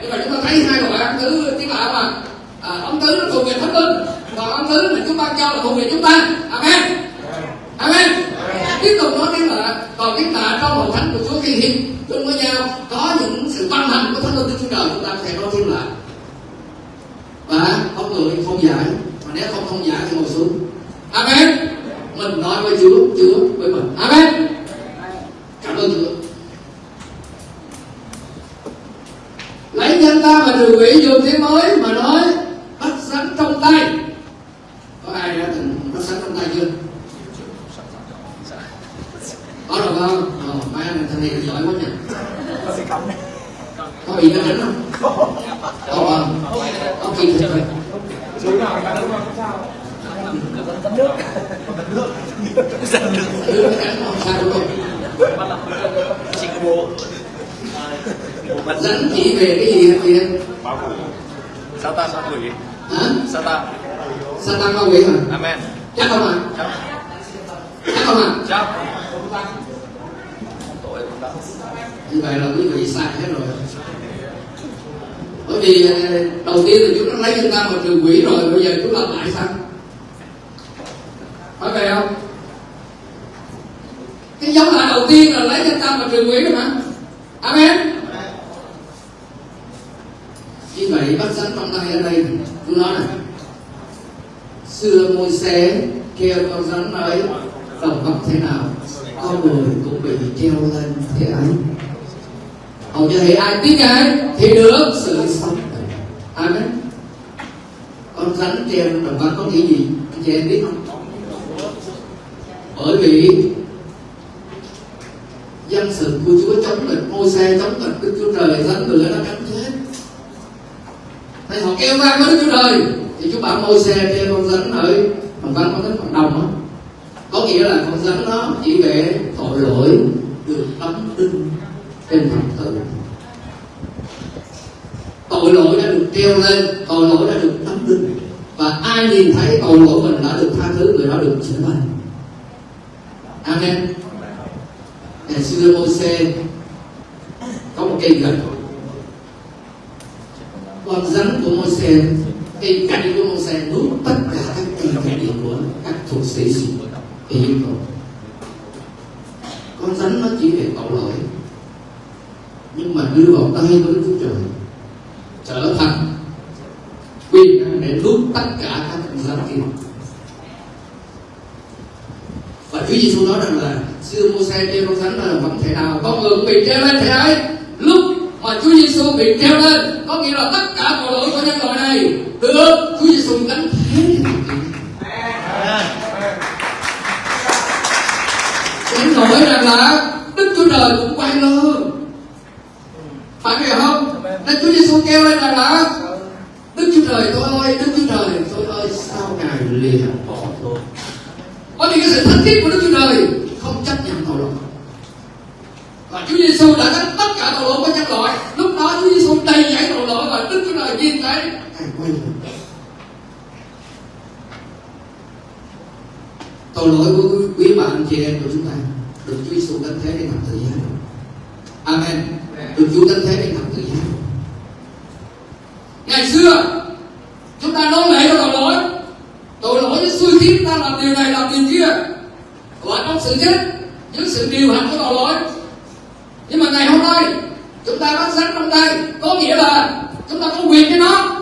Nhưng mà chúng ta thấy hai loại âm tứ tiếng lạ mà à, âm tứ nó thuộc về thánh linh còn âm tứ mà chúng ta cho là thuộc về chúng ta. Amen. Amen. Tiếp tục nói tiếng lạ còn tiếng lạ trong hội thánh của chúa khi hiện chung với nhau có những sự ban hành của thánh linh chúa trời. Chúng ta sẽ nói tiếng lạ và có người không giải mà nếu không không giả thì ngồi xuống. Amen. Mình nói với chúa chúa với mình. Amen. Cảm ơn chúa. Lấy danh ta mà trừ quỷ dùng tiếng mới mà nói bắt sẵn trong tay. Có ai đã từng bắt sẵn trong tay chưa? Có rồi không? Ờ, mấy anh thằng này giỏi quá nhỉ. Có bị nó đánh không? Có không? Có kỳ thực rồi đưa cái đánh không sao đúng không rắn chỉ về cái gì hả chị em Sao ta sao quỷ? hả Sao ta? sao ta con quỷ hả Amen. chắc không ạ Chắc. chắc không ạ Chắc. Tội cũng đã. như vậy là quý vị sai hết rồi bởi vì à, đầu tiên là chúng nó lấy chúng ta mà trừ quỷ rồi, bây giờ chúng làm lại sao? Phải vậy không? Cái giống lại đầu tiên là lấy chúng ta mà trừ quỷ rồi mà amen. Như vậy bắt sẵn trong tay ở đây tôi nói này. Xưa môi xe kêu con rắn ấy tổng hợp thế nào? Con người cũng bị treo lên thế ấy hầu như thế, ai tin ngài thì được sự sống amen. Con rắn treo đồng góc có nghĩa gì? Anh chị em biết không? Bởi vì dân sự của Chúa chống nghịch môi xe chống nghịch Đức Chúa Trời rắn người nó cắn chết. Thấy họ kêu vang với Đức Chúa Trời, Thì Chúa bảo môi xe treo con rắn ở Đồng văn có tính cộng đồng đó. Có nghĩa là con rắn nó chỉ về tội lỗi được đóng đinh trên thập tự tội lỗi đã được treo lên tội lỗi đã được đóng đinh và ai nhìn thấy tội lỗi mình đã được tha thứ, người đó được chữa lành. Amen. Ngày xưa Môi-se có một cây gậy con rắn của Môi-se cây cạnh của Môi-se nuốt tất cả các cây cạnh của các thuộc sĩ Ai Cập con rắn nó chỉ về tội lỗi, nhưng mà đưa vào tay của Đức Chúa Trời trở thành quyền năng để nuốt tất cả các con rắn kia và Chúa Giêsu nói rằng là xưa mua xe treo con rắn là vẫn thể nào con người cũng bị treo lên thế ấy lúc mà Chúa Giêsu bị treo lên có nghĩa là tất cả tội lỗi của nhân loại này được Chúa Giêsu gánh thế đến nỗi rằng là Đức Chúa Trời cũng quay lưng phải hiểu không nên Chúa Giêsu kêu lên rằng là Đức Chúa Trời tôi ơi Đức Chúa Trời tôi ơi sao ngài lìa bỏ tôi bởi vì cái sự thánh khiết của Đức Chúa Trời không chấp nhận tội lỗi và Chúa Giêsu đã gánh tất cả tội lỗi của nhân loại lúc đó Chúa Giêsu đầy dẫy tội lỗi và Đức Chúa Trời nhìn thấy ngài quay lưng tội lỗi của quý, quý bà anh chị em của chúng ta được Chúa Giêsu gánh thế trên thập tự giá Amen được Chúa gánh thế trên thập tự giá ngày xưa chúng ta nói lệ cho tội lỗi tội lỗi nó xui khiến ta làm điều này làm điều kia và trong sự chết những sự điều hành của tội lỗi nhưng mà ngày hôm nay chúng ta bắt rắn trong tay chúng ta có quyền với nó.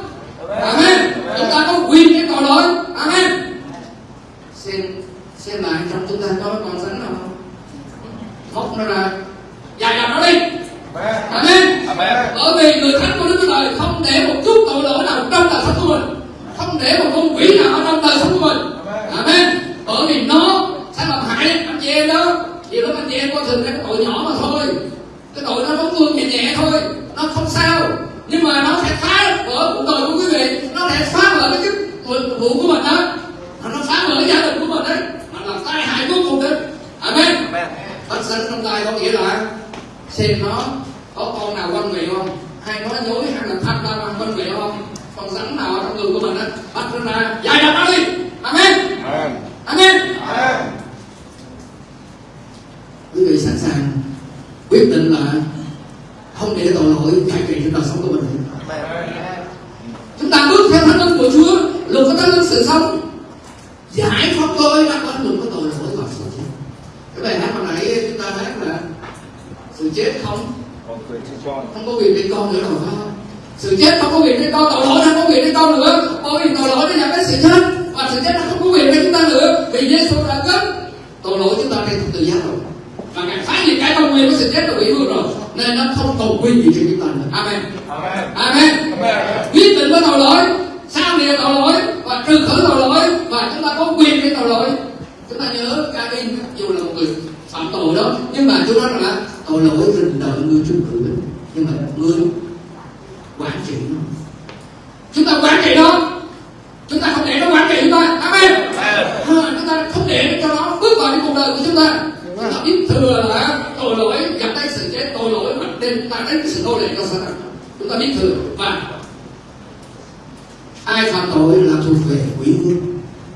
quý vương.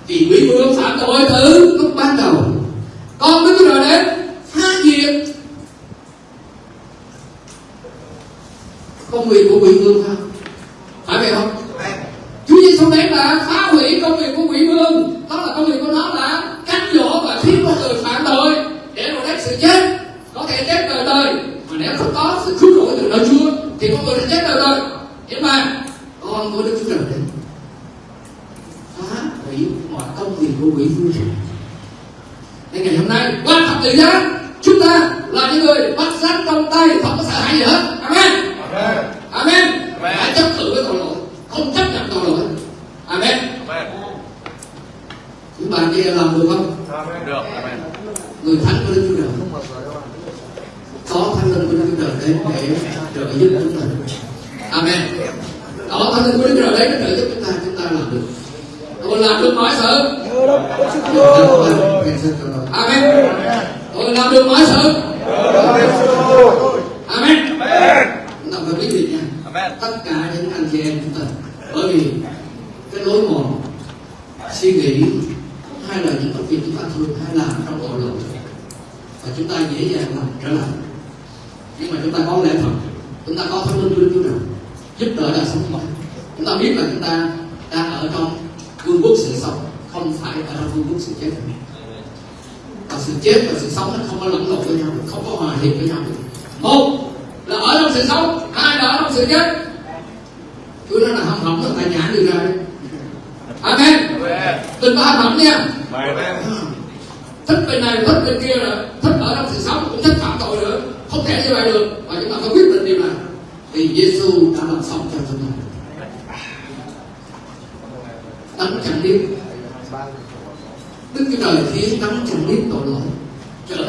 Thì quý vương nó phạm thứ.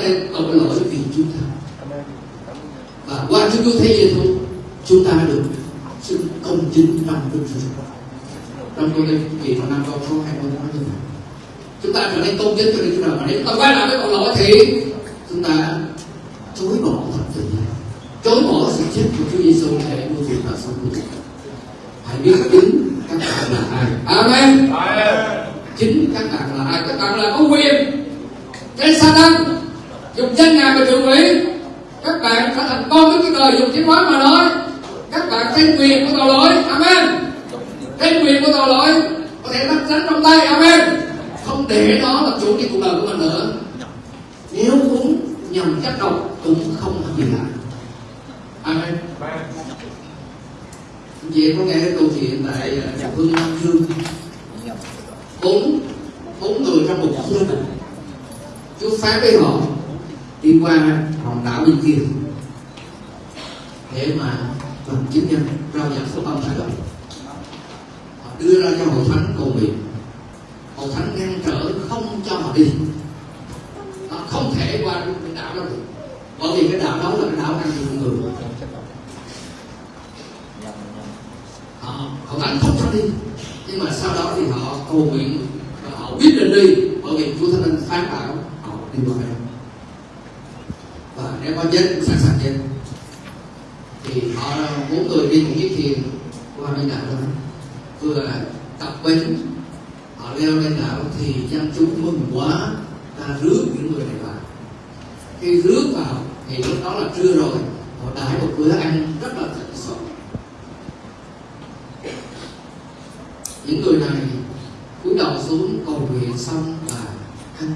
em tội lỗi vì chúng ta. Và qua chúng Chúa Cứu Thế thôi chúng ta được sự công chính trong Đức Chúa trong tôi linh kỳ vào năm câu số hai mươi nói như vậy chúng ta trở nên công chính cho đến chúng nào mà nếu ta quay lại với tội lỗi thì chúng ta chối bỏ thật tình chối bỏ sự chết của Chúa Giêsu để nuôi dưỡng và sống được hãy biết chính các bạn là ai. Amen. Chính các bạn là ai. Các bạn là ông quyền. Trên sa Satan dùng danh ngài mà thượng quỷ các bạn sẽ thành công với cái đời dùng chính hóa mà nói. Các bạn thấy quyền của tội lỗi. Amen. Thấy quyền của tội lỗi. Có thể nắm sẵn trong tay. Amen. Không để nó là chủ cái cuộc đời của mình nữa. Nếu cũng nhầm chất độc cũng không có gì lại. Amen. Chị có nghe cái câu chuyện tại à, địa phương Nam Dương bốn bốn người trong một khu chú phán với họ đi qua hòn đảo bên kia để mà làm chứng nhân, rao giảng phúc âm tại đó họ đưa ra cho hội thánh cầu nguyện. Hội thánh ngăn trở không cho họ đi. Họ không thể qua được cái đảo đó được. Bởi vì cái đảo đó là cái đảo ăn nhiều người. Họ hội thánh không cho đi. Nhưng mà sau đó thì họ cầu nguyện họ quyết định đi. Bởi vì chúa thánh linh phán bảo họ đi qua đây nếu có chết cũng sẵn sàng chết. Thì họ bốn người đi một chiếc thuyền qua bên đảo đó. Vừa tập bến. Họ leo lên đảo thì dân chúng mừng quá. Ta rước những người này vào. Khi rước vào thì lúc đó là trưa rồi. Họ đãi một bữa ăn rất là thịnh soạn. Những người này cúi đầu xuống cầu nguyện xong và ăn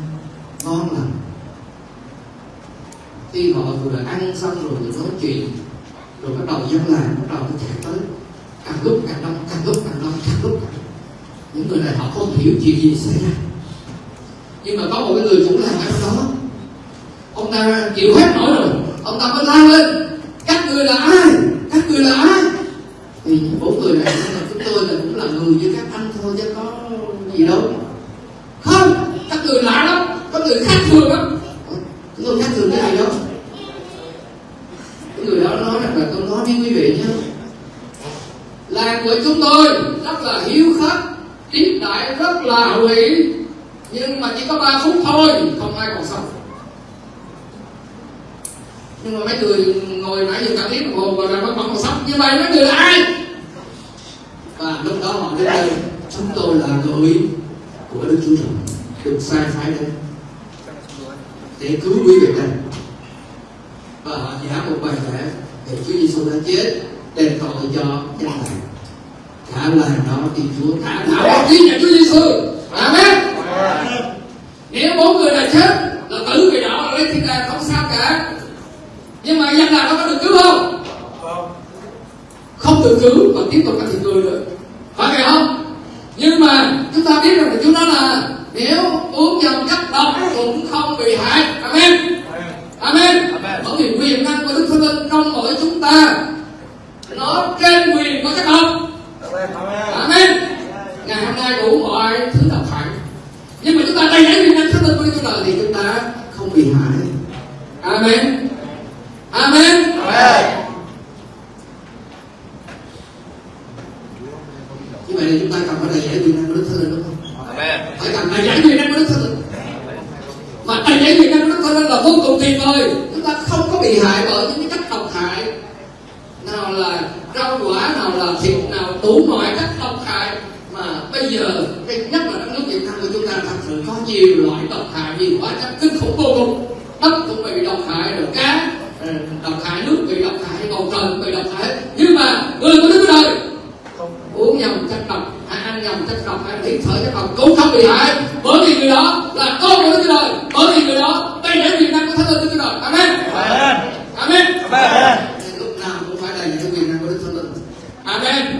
ngon lành khi họ vừa ăn xong rồi vừa nói chuyện, rồi bắt đầu dân làng bắt đầu nó chạy tới. Càng lúc càng đông, càng lúc càng đông, càng lúc càng đông. Những người này họ không hiểu chuyện gì xảy ra. Nhưng mà có một cái người cũng làm ở đó. Ông ta chịu hết nổi rồi. Ông ta mới la lên. Bây giờ cái nhất là đất nước Việt Nam của chúng ta thật sự có nhiều loại độc hại nhiều hóa chất kinh khủng vô cùng. Đất cũng bị độc hại rồi cá ờ, độc hại nước bị độc hại bầu trời bị độc hại. Nhưng mà người của Đức Trời. Uống nhầm chất độc hay ăn nhầm chất độc hay hít thở chất độc cũng không bị hại. Bởi vì người đó là con của Đức Trời. Bởi vì người đó đây để quyền năng của Thánh Linh Đức Trời. Amen. Amen. Nên lúc nào cũng phải đầy dẫy quyền năng của Đức Thánh Linh amen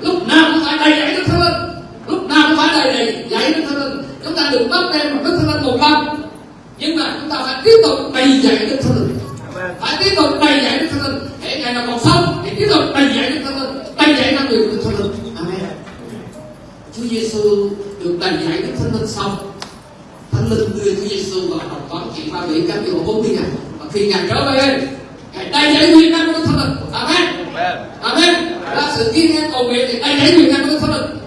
lúc nào cũng phải đầy dẫy Đức Thánh Linh lúc nào cũng phải đầy dẫy dẫy Đức Thánh Linh chúng ta được bắt đem một Đức Thánh Linh một lần nhưng mà chúng ta phải tiếp tục đầy dẫy Đức Thánh Linh. Phải tiếp tục đầy dẫy Đức Thánh Linh. Để ngày nào còn sống thì tiếp tục đầy dẫy Đức Thánh Linh đầy năng quyền của Đức Thánh Linh. Amen. Chúa Giêsu được đầy dẫy Đức Thánh Linh xong. Thánh Linh đưa Chúa Giêsu vào đồng toán chuyện ba vị các điều 40 ngày. Và khi ngài trở về ngài đầy dẫy quyền năng của Đức Thánh Linh. Amen. Amen. Là sự kiên ngang cầu nguyện thì đầy dẫy quyền năng của Đức Thánh Linh.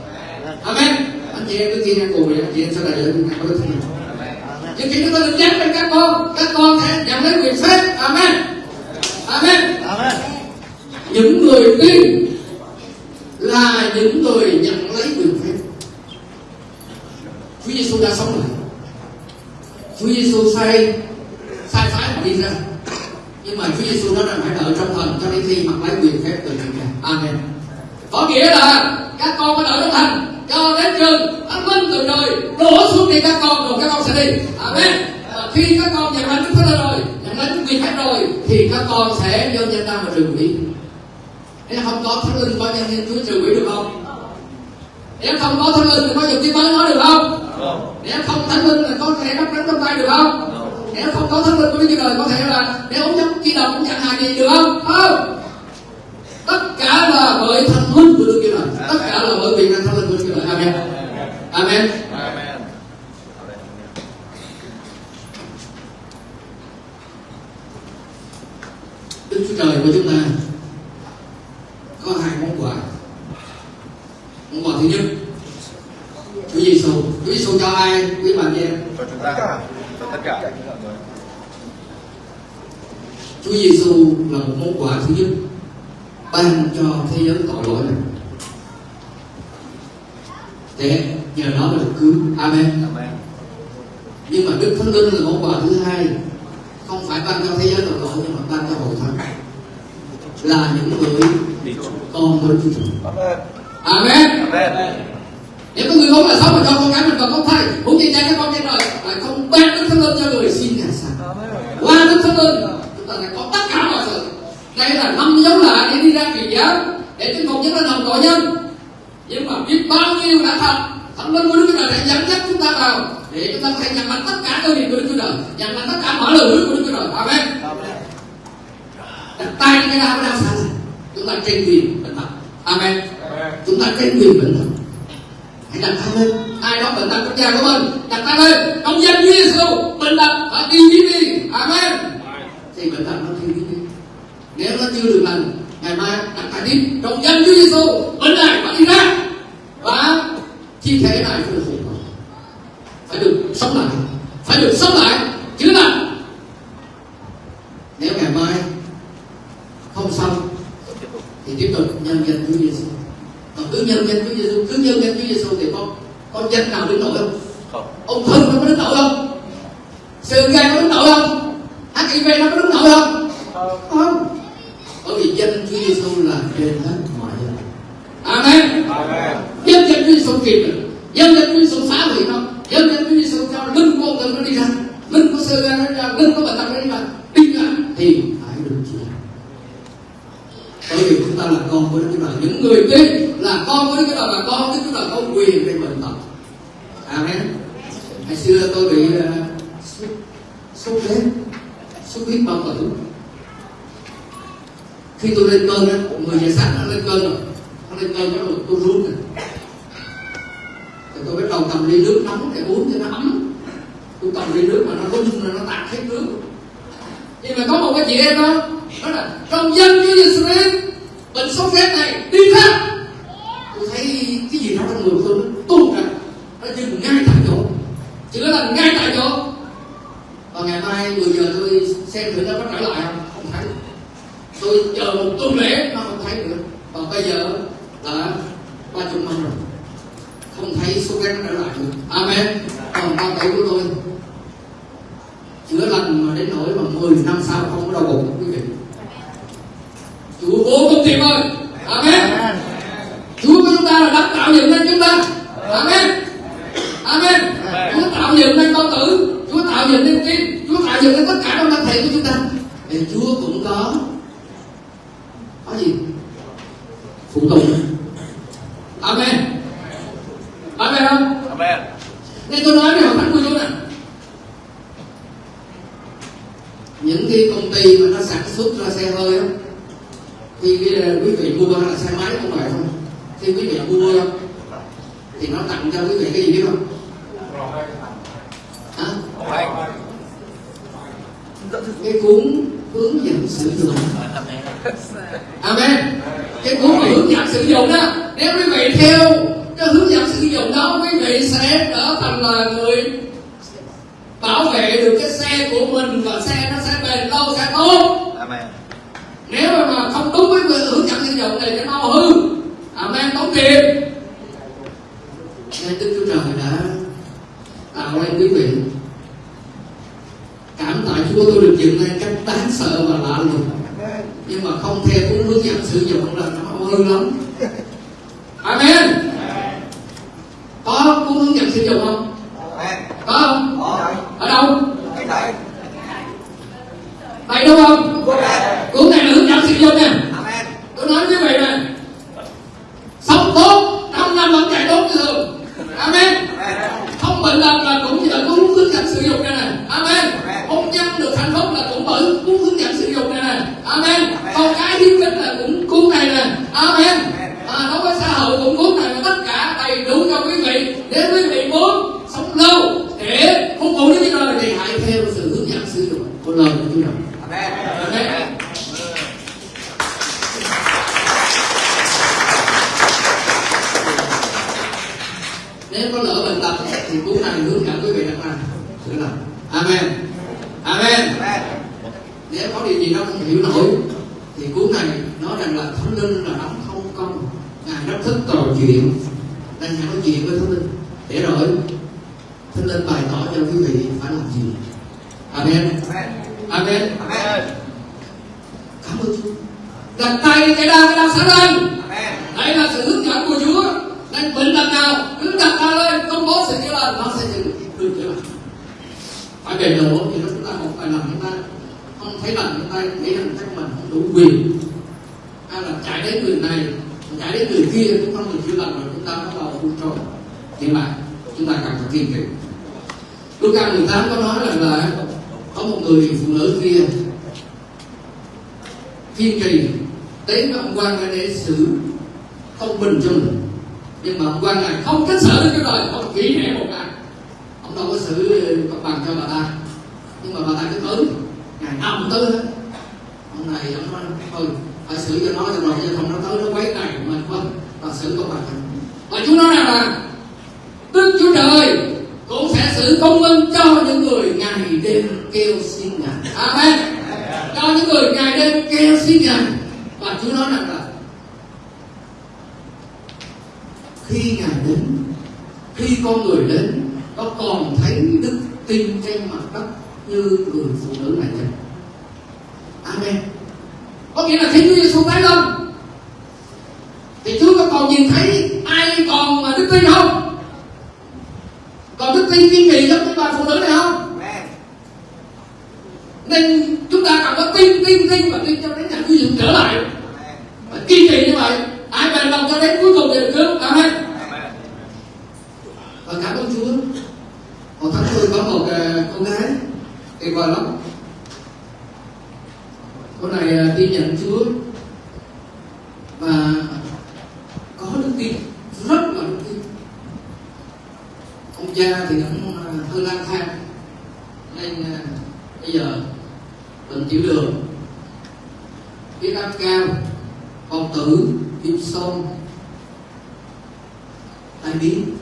Amen chị em cứ kiên ngang cầu chị em sẽ là dẫy quyền năng của Đức Thánh Linh chúng ta được dán lên các con các con sẽ nhận lấy quyền phép amen amen những người tin là những người nhận lấy quyền phép. Chúa Giêsu đã sống lại. Chúa Giêsu sai sai phái họ đi ra. Nhưng mà Chúa Giêsu nói rằng phải đợi trong thần cho đến khi mặc lấy quyền phép từ chúng ta Amen. Có nghĩa là các con phải đợi trong thần cho đến chừng thánh linh từ trời đổ xuống đi các con rồi các con sẽ đi. Amen. Và khi các con nhận lãnh Đức Thánh Linh rồi nhận lãnh quyền phép rồi thì các con sẽ do danh ta mà trừ quỷ. Nếu không có thánh linh có nhân nhân Chúa trừ quỷ được không? Nếu không có thánh linh thì có dùng tiếng mới nói được không? Nếu không thánh linh là có thể nắm nắm trong tay được không? Nếu không có thánh linh của Đức Chúa Trời có thể là nếu ông giống chi đồng cũng chẳng hại gì được không? Không tất cả là bởi thánh linh của Đức Chúa Trời tất cả là bởi năng thánh linh của Đức Chúa Trời amen. Amen. Đức Chúa Trời của chúng ta có hai món quà. Món quà thứ nhất Chúa Giêsu Chúa Giêsu cho ai quý bà chị em? Cho chúng ta. Cho tất cả. Chúa Giêsu là một món quà thứ nhất ban cho thế giới tội lỗi này. Để nhờ đó mà được cứu. Amen. Amen. Nhưng mà đức thánh linh là món quà thứ hai. Không phải ban cho thế giới tội lỗi nhưng mà ban cho hội thánh. Là những người con của Đức Chúa Trời. Amen. Nếu có người không là sống mà cho con cái mình còn không thay muốn gì cha các con trên đời lại không ban đức thánh linh cho người xin nhà sạch qua đức thánh linh chúng ta lại có tất đây là năm dấu lạ để đi ra truyền giáo để chúng không những lên hồng tội nhân. Nhưng mà biết bao nhiêu đã thật thánh linh của đức chúa trời đã dẫn dắt chúng ta vào để chúng ta thể nhận lãnh tất cả cơ điện của đức chúa trời nhận lãnh tất cả mọi lời hứa của đức chúa trời. Amen. Đặt tay cái đau xa này chúng ta trên quyền bệnh tật amen. Chúng ta trên quyền bệnh tật hãy đặt tay lên. Ai đó bệnh tật trong nhà của mình đặt tay lên. Trong danh Chúa Giêsu bệnh tật phải đi biến đi. Amen. Thì bệnh tật nó đi nếu nó chưa được lành ngày mai đặt tay tiếp trong danh Chúa Giêsu bệnh này phải đi ra. Và chi thể này phải được phục hồi. Phải được sống lại. Phải được sống lại. Chữa lành nếu ngày mai không xong thì tiếp tục nhân danh Chúa Giêsu còn cứ nhân danh Chúa Giêsu cứ nhân danh Chúa Giêsu thì con con danh nào đứng nổi không? Không. Ông thân nó có đứng nổi không? Sơ gan nó đứng nổi không? Hiv nó có đứng nổi không. Không bởi vì danh Chúa Giêsu là trên hết mọi danh amen. Amen. Dân danh Chúa Giêsu kịp rồi. Dân danh Chúa Giêsu phá hủy nó dân danh Chúa Giêsu cho linh con thân nó đi ra. Linh của sơ gan nó đi ra linh của bệnh tật nó đi ra. Đi ra thì phải được chữa. Bởi vì chúng ta là con của Đức Chúa Trời. Những người tin là con của Đức Chúa Trời và con của Đức Chúa Trời có quyền về bệnh tật. Amen. Ngày xưa tôi bị uh, sốt sốt rét sốt huyết bao tử khi tôi lên cơn á người nhà sáng nó lên cơn rồi. Nó lên cơn rồi tôi run rồi. Thì tôi bắt đầu cầm ly nước nóng để uống cho nó ấm. Tôi cầm ly nước mà nó run rồi nó tạt hết nước. Nhưng mà có một cái chị em đó đó là trong danh Chúa Giêsu mình bệnh sốt rét này đi khác tôi thấy cái gì đó trong người tôi nó tuôn ra nó dừng ngay tại chỗ chữa lành ngay tại chỗ và ngày mai 10 giờ tôi xem thử nó có trở lại không không thấy tôi chờ một tuần lễ nó không thấy nữa và bây giờ là ba chục năm rồi không thấy số ghét nó trở lại nữa amen còn ba bảy của tôi chữa lành mà đến nỗi mà 10 năm sau không có đau bụng quý vị Chúa vô cùng tuyệt vời amen Chúa của chúng ta là đã tạo dựng nên chúng ta amen amen Chúa tạo dựng nên con tử Chúa tạo dựng nên tim Chúa tạo dựng nên tất cả trong thân thể của chúng ta thì Chúa cũng có có gì phụ tùng amen amen không amen nên tôi nói với hội thánh của Chúa nè những cái công ty mà nó sản xuất ra xe hơi á thì cái là quý vị mua hay là xe máy không phải không khi quý vị mua thì nó tặng cho quý vị cái gì biết không hả không hay cái cuốn hướng dẫn sử dụng amen cái cuốn mà hướng dẫn sử dụng đó nếu quý vị theo cái hướng dẫn sử dụng đó quý vị sẽ trở thành là người bảo vệ được cái xe của mình và xe nó sẽ bền lâu sẽ tốt amen nếu mà, mà không đúng với người hướng dẫn sử dụng này nó mau hư amen tốn tiền nên đức chúa trời đã tạo nên quý vị cảm tạ điều này được cách đáng sợ và lạ lùng. Nhưng mà không theo đúng hướng dẫn sử dụng là nó hư lắm amen có cuốn hướng dẫn sử dụng không có không ở đâu đây đúng không cuốn này là hướng dẫn sử dụng nè tôi nói với quý vị này sống tốt năm năm vẫn chạy tốt như thường amen không bệnh tật là cũng nhờ cuốn hướng dẫn sử dụng này nè amen hôn nhân được hạnh phúc là cũng bởi cuốn hướng dẫn sử dụng này nè amen con cái hiếu kính là cũng cuốn này nè amen à, đối với xã hội cũng cuốn này là tất cả đầy đủ cho quý vị nếu quý vị muốn sống lâu để phục vụ Đức Chúa Trời thì hãy theo sự hướng dẫn sử dụng của lời của Chúa Trời nếu có lỡ bệnh tật thì cuốn này hướng dẫn quý vị đặt ra chữa lành amen amen nếu có điều gì đó không hiểu nổi thì cuốn này nói rằng là thánh linh là đấng không công ngài rất thích trò chuyện nên ngài nói chuyện với thánh linh để rồi thánh linh bày tỏ cho quý vị phải làm gì amen amen cảm ơn chúa đặt tay cái đau cái đau sẽ lên đây là sự hướng dẫn của chúa nên bệnh tật nào cứ đặt tay lên công bố sự chữa lành nó sẽ được được chữa lành phải bền độ thì nó chúng ta một vài lần chúng ta không thấy lần chúng ta nghĩ rằng chắc mình không đủ quyền hay là chạy đến người này chạy đến người kia cũng không được chữa lành rồi chúng ta bắt đầu buông trôi nhưng mà chúng ta cần phải kiên trì Luca 18 có nói rằng là có một người phụ nữ kia kiên trì đến với ông quan để xử công bình cho mình nhưng mà ông quan này không cách xử được cái đời ông kỹ hẻ một cái ông đâu có xử công bằng cho bà ta. Nhưng mà bà ta cứ tới ngày nào cũng tới hết. Ông này ông nói thôi phải xử cho nó cho rồi, chứ không nó tới nó quấy này mình không và xử công bằng và chú nói rằng là đức chúa trời cũng sẽ xử công minh cho những người ngày đêm kêu xin ngài. Amen. Cho những người ngày đêm kêu xin ngài. Và chúa nói rằng là khi ngài đến, khi con người đến, có còn thấy đức tin trên mặt đất như người phụ nữ này vậy. Amen. Có nghĩa là khi Chúa Giêsu tái lên thì Chúa có còn nhìn thấy ai còn mà đức tin không? Còn đức tin kiên trì giống như bà phụ nữ này không? Nên chúng ta cần có tin tin tin và tin cho đến ngày Chúa Giêsu trở lại. Và kiên trì như vậy. Ai bền lòng cho đến cuối cùng thì được cứu amen. Và cảm ơn Chúa một tháng tôi có một uh, con gái tuyệt vời lắm. Cô này uh, à, tin nhận Chúa và có đức tin rất là đức tin. Ông cha thì cũng uh, hơi lang thang nên uh, bây giờ bệnh tiểu đường. Huyết áp cao bao tử viêm sông tai biến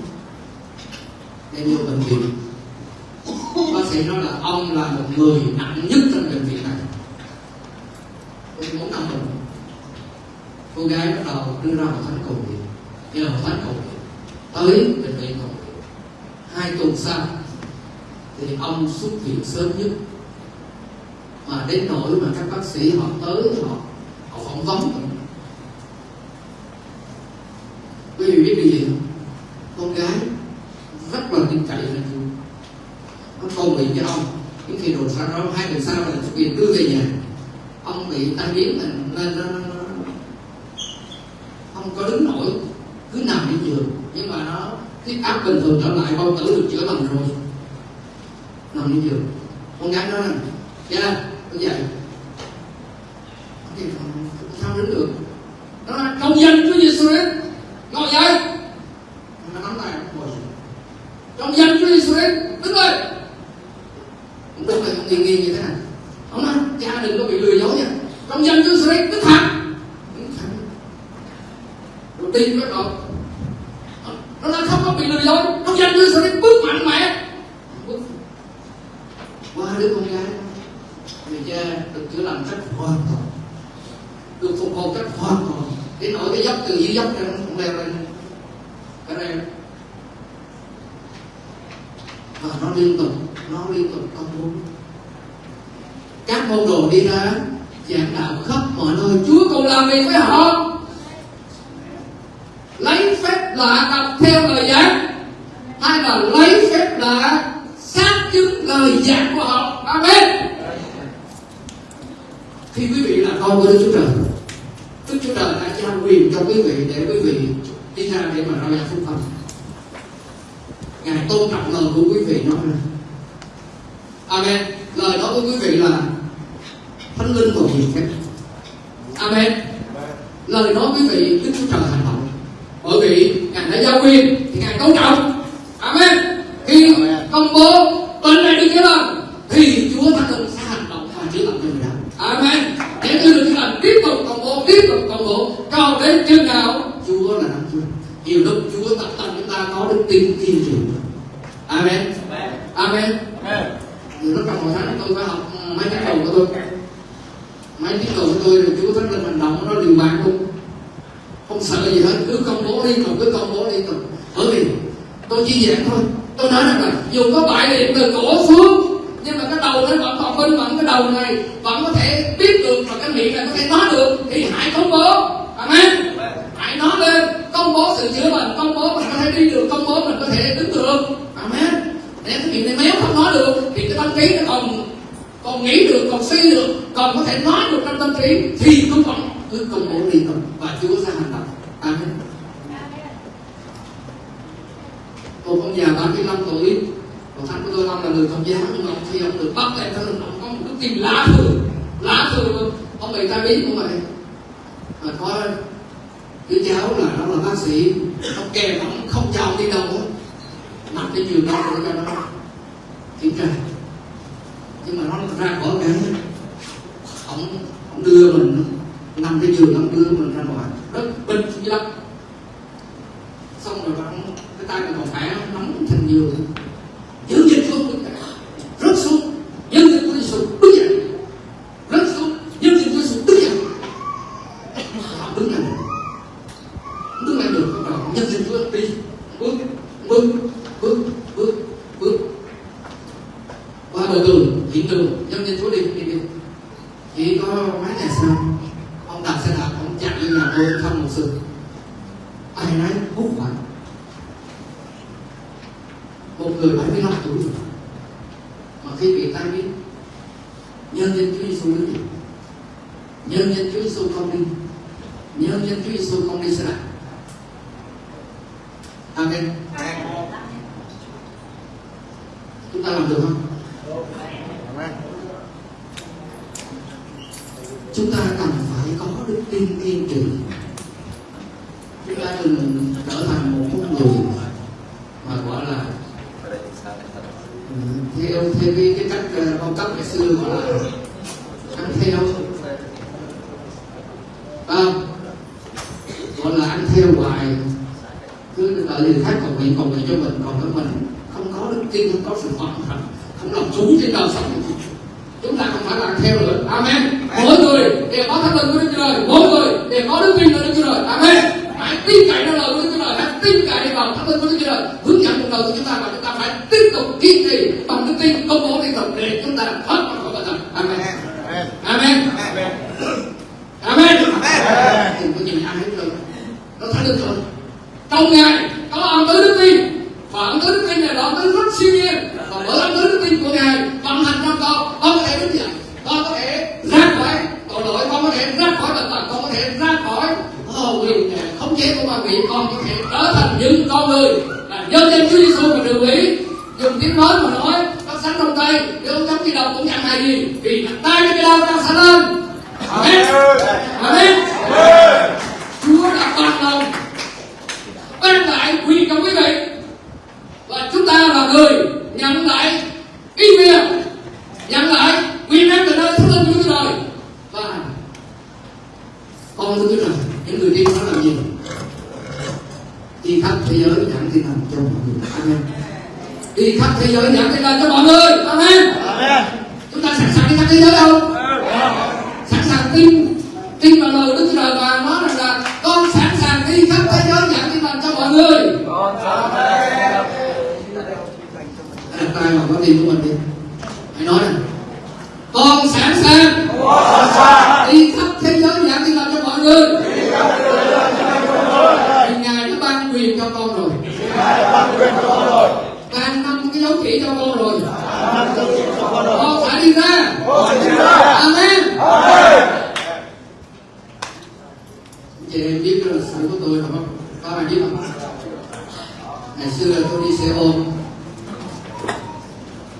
đem vô bệnh viện bác sĩ nói là ông là một người nặng nhất trong bệnh viện này. Tôi muốn năm rồi, cô gái bắt đầu đưa ra một thánh cầu nguyện. Nhờ một thánh cầu nguyện tới bệnh viện cầu nguyện. Hai tuần sau thì ông xuất viện sớm nhất. Mà đến nỗi mà các bác sĩ họ tới họ họ phỏng vấn. Mình quý vị biết điều gì không? Con gái rất là tin cậy là cầu nguyện với ông khi đột phá đó hai tuần sau là xuất đưa về nhà? Ông bị tai biến mình nên nó, nó, không có đứng nổi cứ nằm trên giường. Nhưng mà nó huyết áp bình thường trở lại bao tử được chữa lành rồi. Nằm trên giường. Con gái nó nè cha dạ, con dậy tôi chỉ giảng thôi. Tôi nói rằng là dù có bại liệt từ cổ xuống. Nhưng mà cái đầu nó vẫn còn minh mẫn cái đầu này. Vẫn có thể biết được và cái miệng này có thể nói được. Thì hãy công bố. Amen. Hãy nói lên. Công bố sự chữa bệnh. Công bố mình có thể đi được. Công bố mình có thể đứng được. Amen. Nếu cái miệng này méo không nói được thì cái tâm trí nó còn còn nghĩ được còn suy được còn có thể nói được trong tâm trí thì cũng vẫn cứ công bố đi thôi và Chúa sẽ hành động amen nhà 35 tuổi. Còn thằng của tôi ông là người công giáo nhưng mà ông khi ông được bắt lên thân ông có một cái tim lá thường lá thường luôn ông. Bị tai biến cũng vậy. Mà có đứa cháu là nó là bác sĩ. Ông kèm ông không cho ông đi đâu hết. Nằm trên giường đâu để cho nó kiểm tra. Nhưng mà nó ra khỏi cái ông ông đưa mình, nằm trên giường, ông đưa mình ra ngoài rất bình dữ lắm xong rồi ông cái tay mình còn khỏe nắm thành giường giữ dịch xuống đứng dậy rớt xuống dân dịch của Giêsu đứng dậy rớt xuống dân dịch của Giêsu đứng dậy ông đứng lại đứng lại được bắt đầu nhân dịch của đi bước bước bước bước bước qua bờ tường hiện trường nhân dân chúa đi đi đi chỉ có mấy ngày sau ông đạp xe đạp ông chặn lên nhà tôi thăm một sự ai nấy hút hoảng một người 75 tuổi rồi mà khi bị tai biến nhân dân Chúa Giêsu đứng dậy nhân dân Chúa Giêsu không đi nhân dân Chúa Giêsu không đi xe đạp Amen chúng ta làm được không chúng ta cần phải có đức tin kiên trì chúng ta đừng trở thành một con người mà gọi là theo theo cái, cái cách ờ, phong cách ngày xưa gọi là ăn theo. À, gọi là ăn theo hoài. Cứ đợi người khác cầu nguyện cầu nguyện cho mình còn cái mình. Không có đức tin không có sự hoàn thành không làm chủ trên đời sống. Chúng ta không phải làm theo nữa amen. Mỗi người đều có thánh linh của đức chúa trời. Mỗi người đều có đức tin của đức chúa trời. Amen. Hãy tin cậy nơi lời của đức chúa trời. Hãy tin cậy vào thánh linh của đức chúa trời. Hướng dẫn cuộc đời của chúng ta và phải tiếp tục kiên trì bằng đức tin công bố liên tục để chúng ta thoát ra khỏi bệnh tật amen. Amen. Amen. Đừng có nhìn ai hết rồi. Nó thánh linh rồi trong ngài có ân tứ đức tin và ân tứ đức tin này là ân tứ rất siêu nhiên và bởi ân tứ đức tin của ngài vận hành trong con con có thể đứng dậy con có thể ra khỏi tội lỗi con có thể ra khỏi bệnh tật con có thể ra khỏi oh, quyền khống chế của ma quỷ con có thể trở thành những con người là nhân danh Chúa Giêsu mà được ý dùng tiếng nói mà nói các sánh trong tay nếu ông chống đi đầu cũng chẳng hay gì vì tay cái đau đang sẵn lên amen amen Chúa đã ban lòng ban lại quyền cho quý vị và chúng ta là người nhận lại ý quyền nhận lại quyền năng từ nơi thánh linh của Chúa Trời và con thưa Chúa Trời những người đi nó làm gì đi khắp thế giới giảng tin lành cho mọi người amen đi khắp thế giới giảng tin lành cho mọi người amen chúng ta sẵn sàng đi khắp thế giới không sẵn sàng tin tin vào lời Đức Chúa Trời và nói rằng là con sẵn sàng đi khắp thế giới giảng tin lành cho mọi người đặt tay vào có tim của mình đi hãy nói này con sẵn sàng đi khắp thế giới giảng tin lành cho mọi người vì ngài đã ban quyền cho con rồi ban năm cái dấu chỉ cho con rồi con phải đi ra amen chị em biết của tôi không? Các bạn biết không ngày xưa tôi đi xe ôm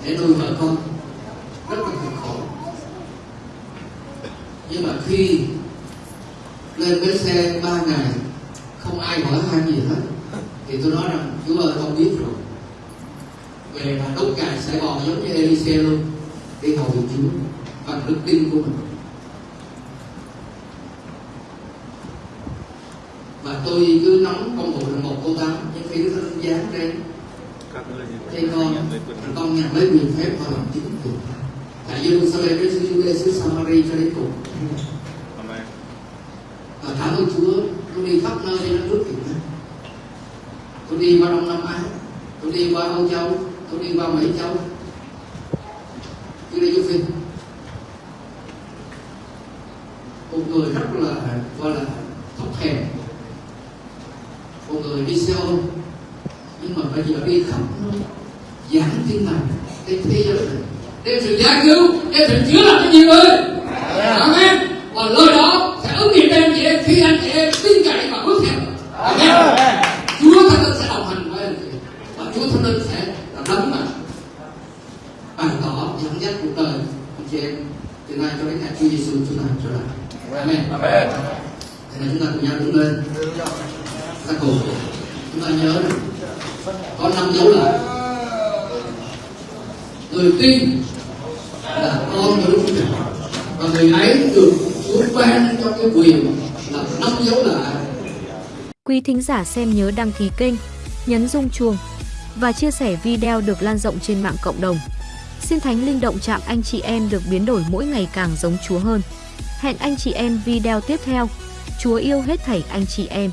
để nuôi vợ con rất là cực khổ. Nhưng mà khi lên bến xe ba ngày, không ai hỏi han gì hết, thì tôi nói direito eleitor. xem nhớ đăng ký kênh, nhấn rung chuông và chia sẻ video được lan rộng trên mạng cộng đồng. Xin Thánh Linh Động chạm anh chị em được biến đổi mỗi ngày càng giống Chúa hơn. Hẹn anh chị em video tiếp theo. Chúa yêu hết thảy anh chị em.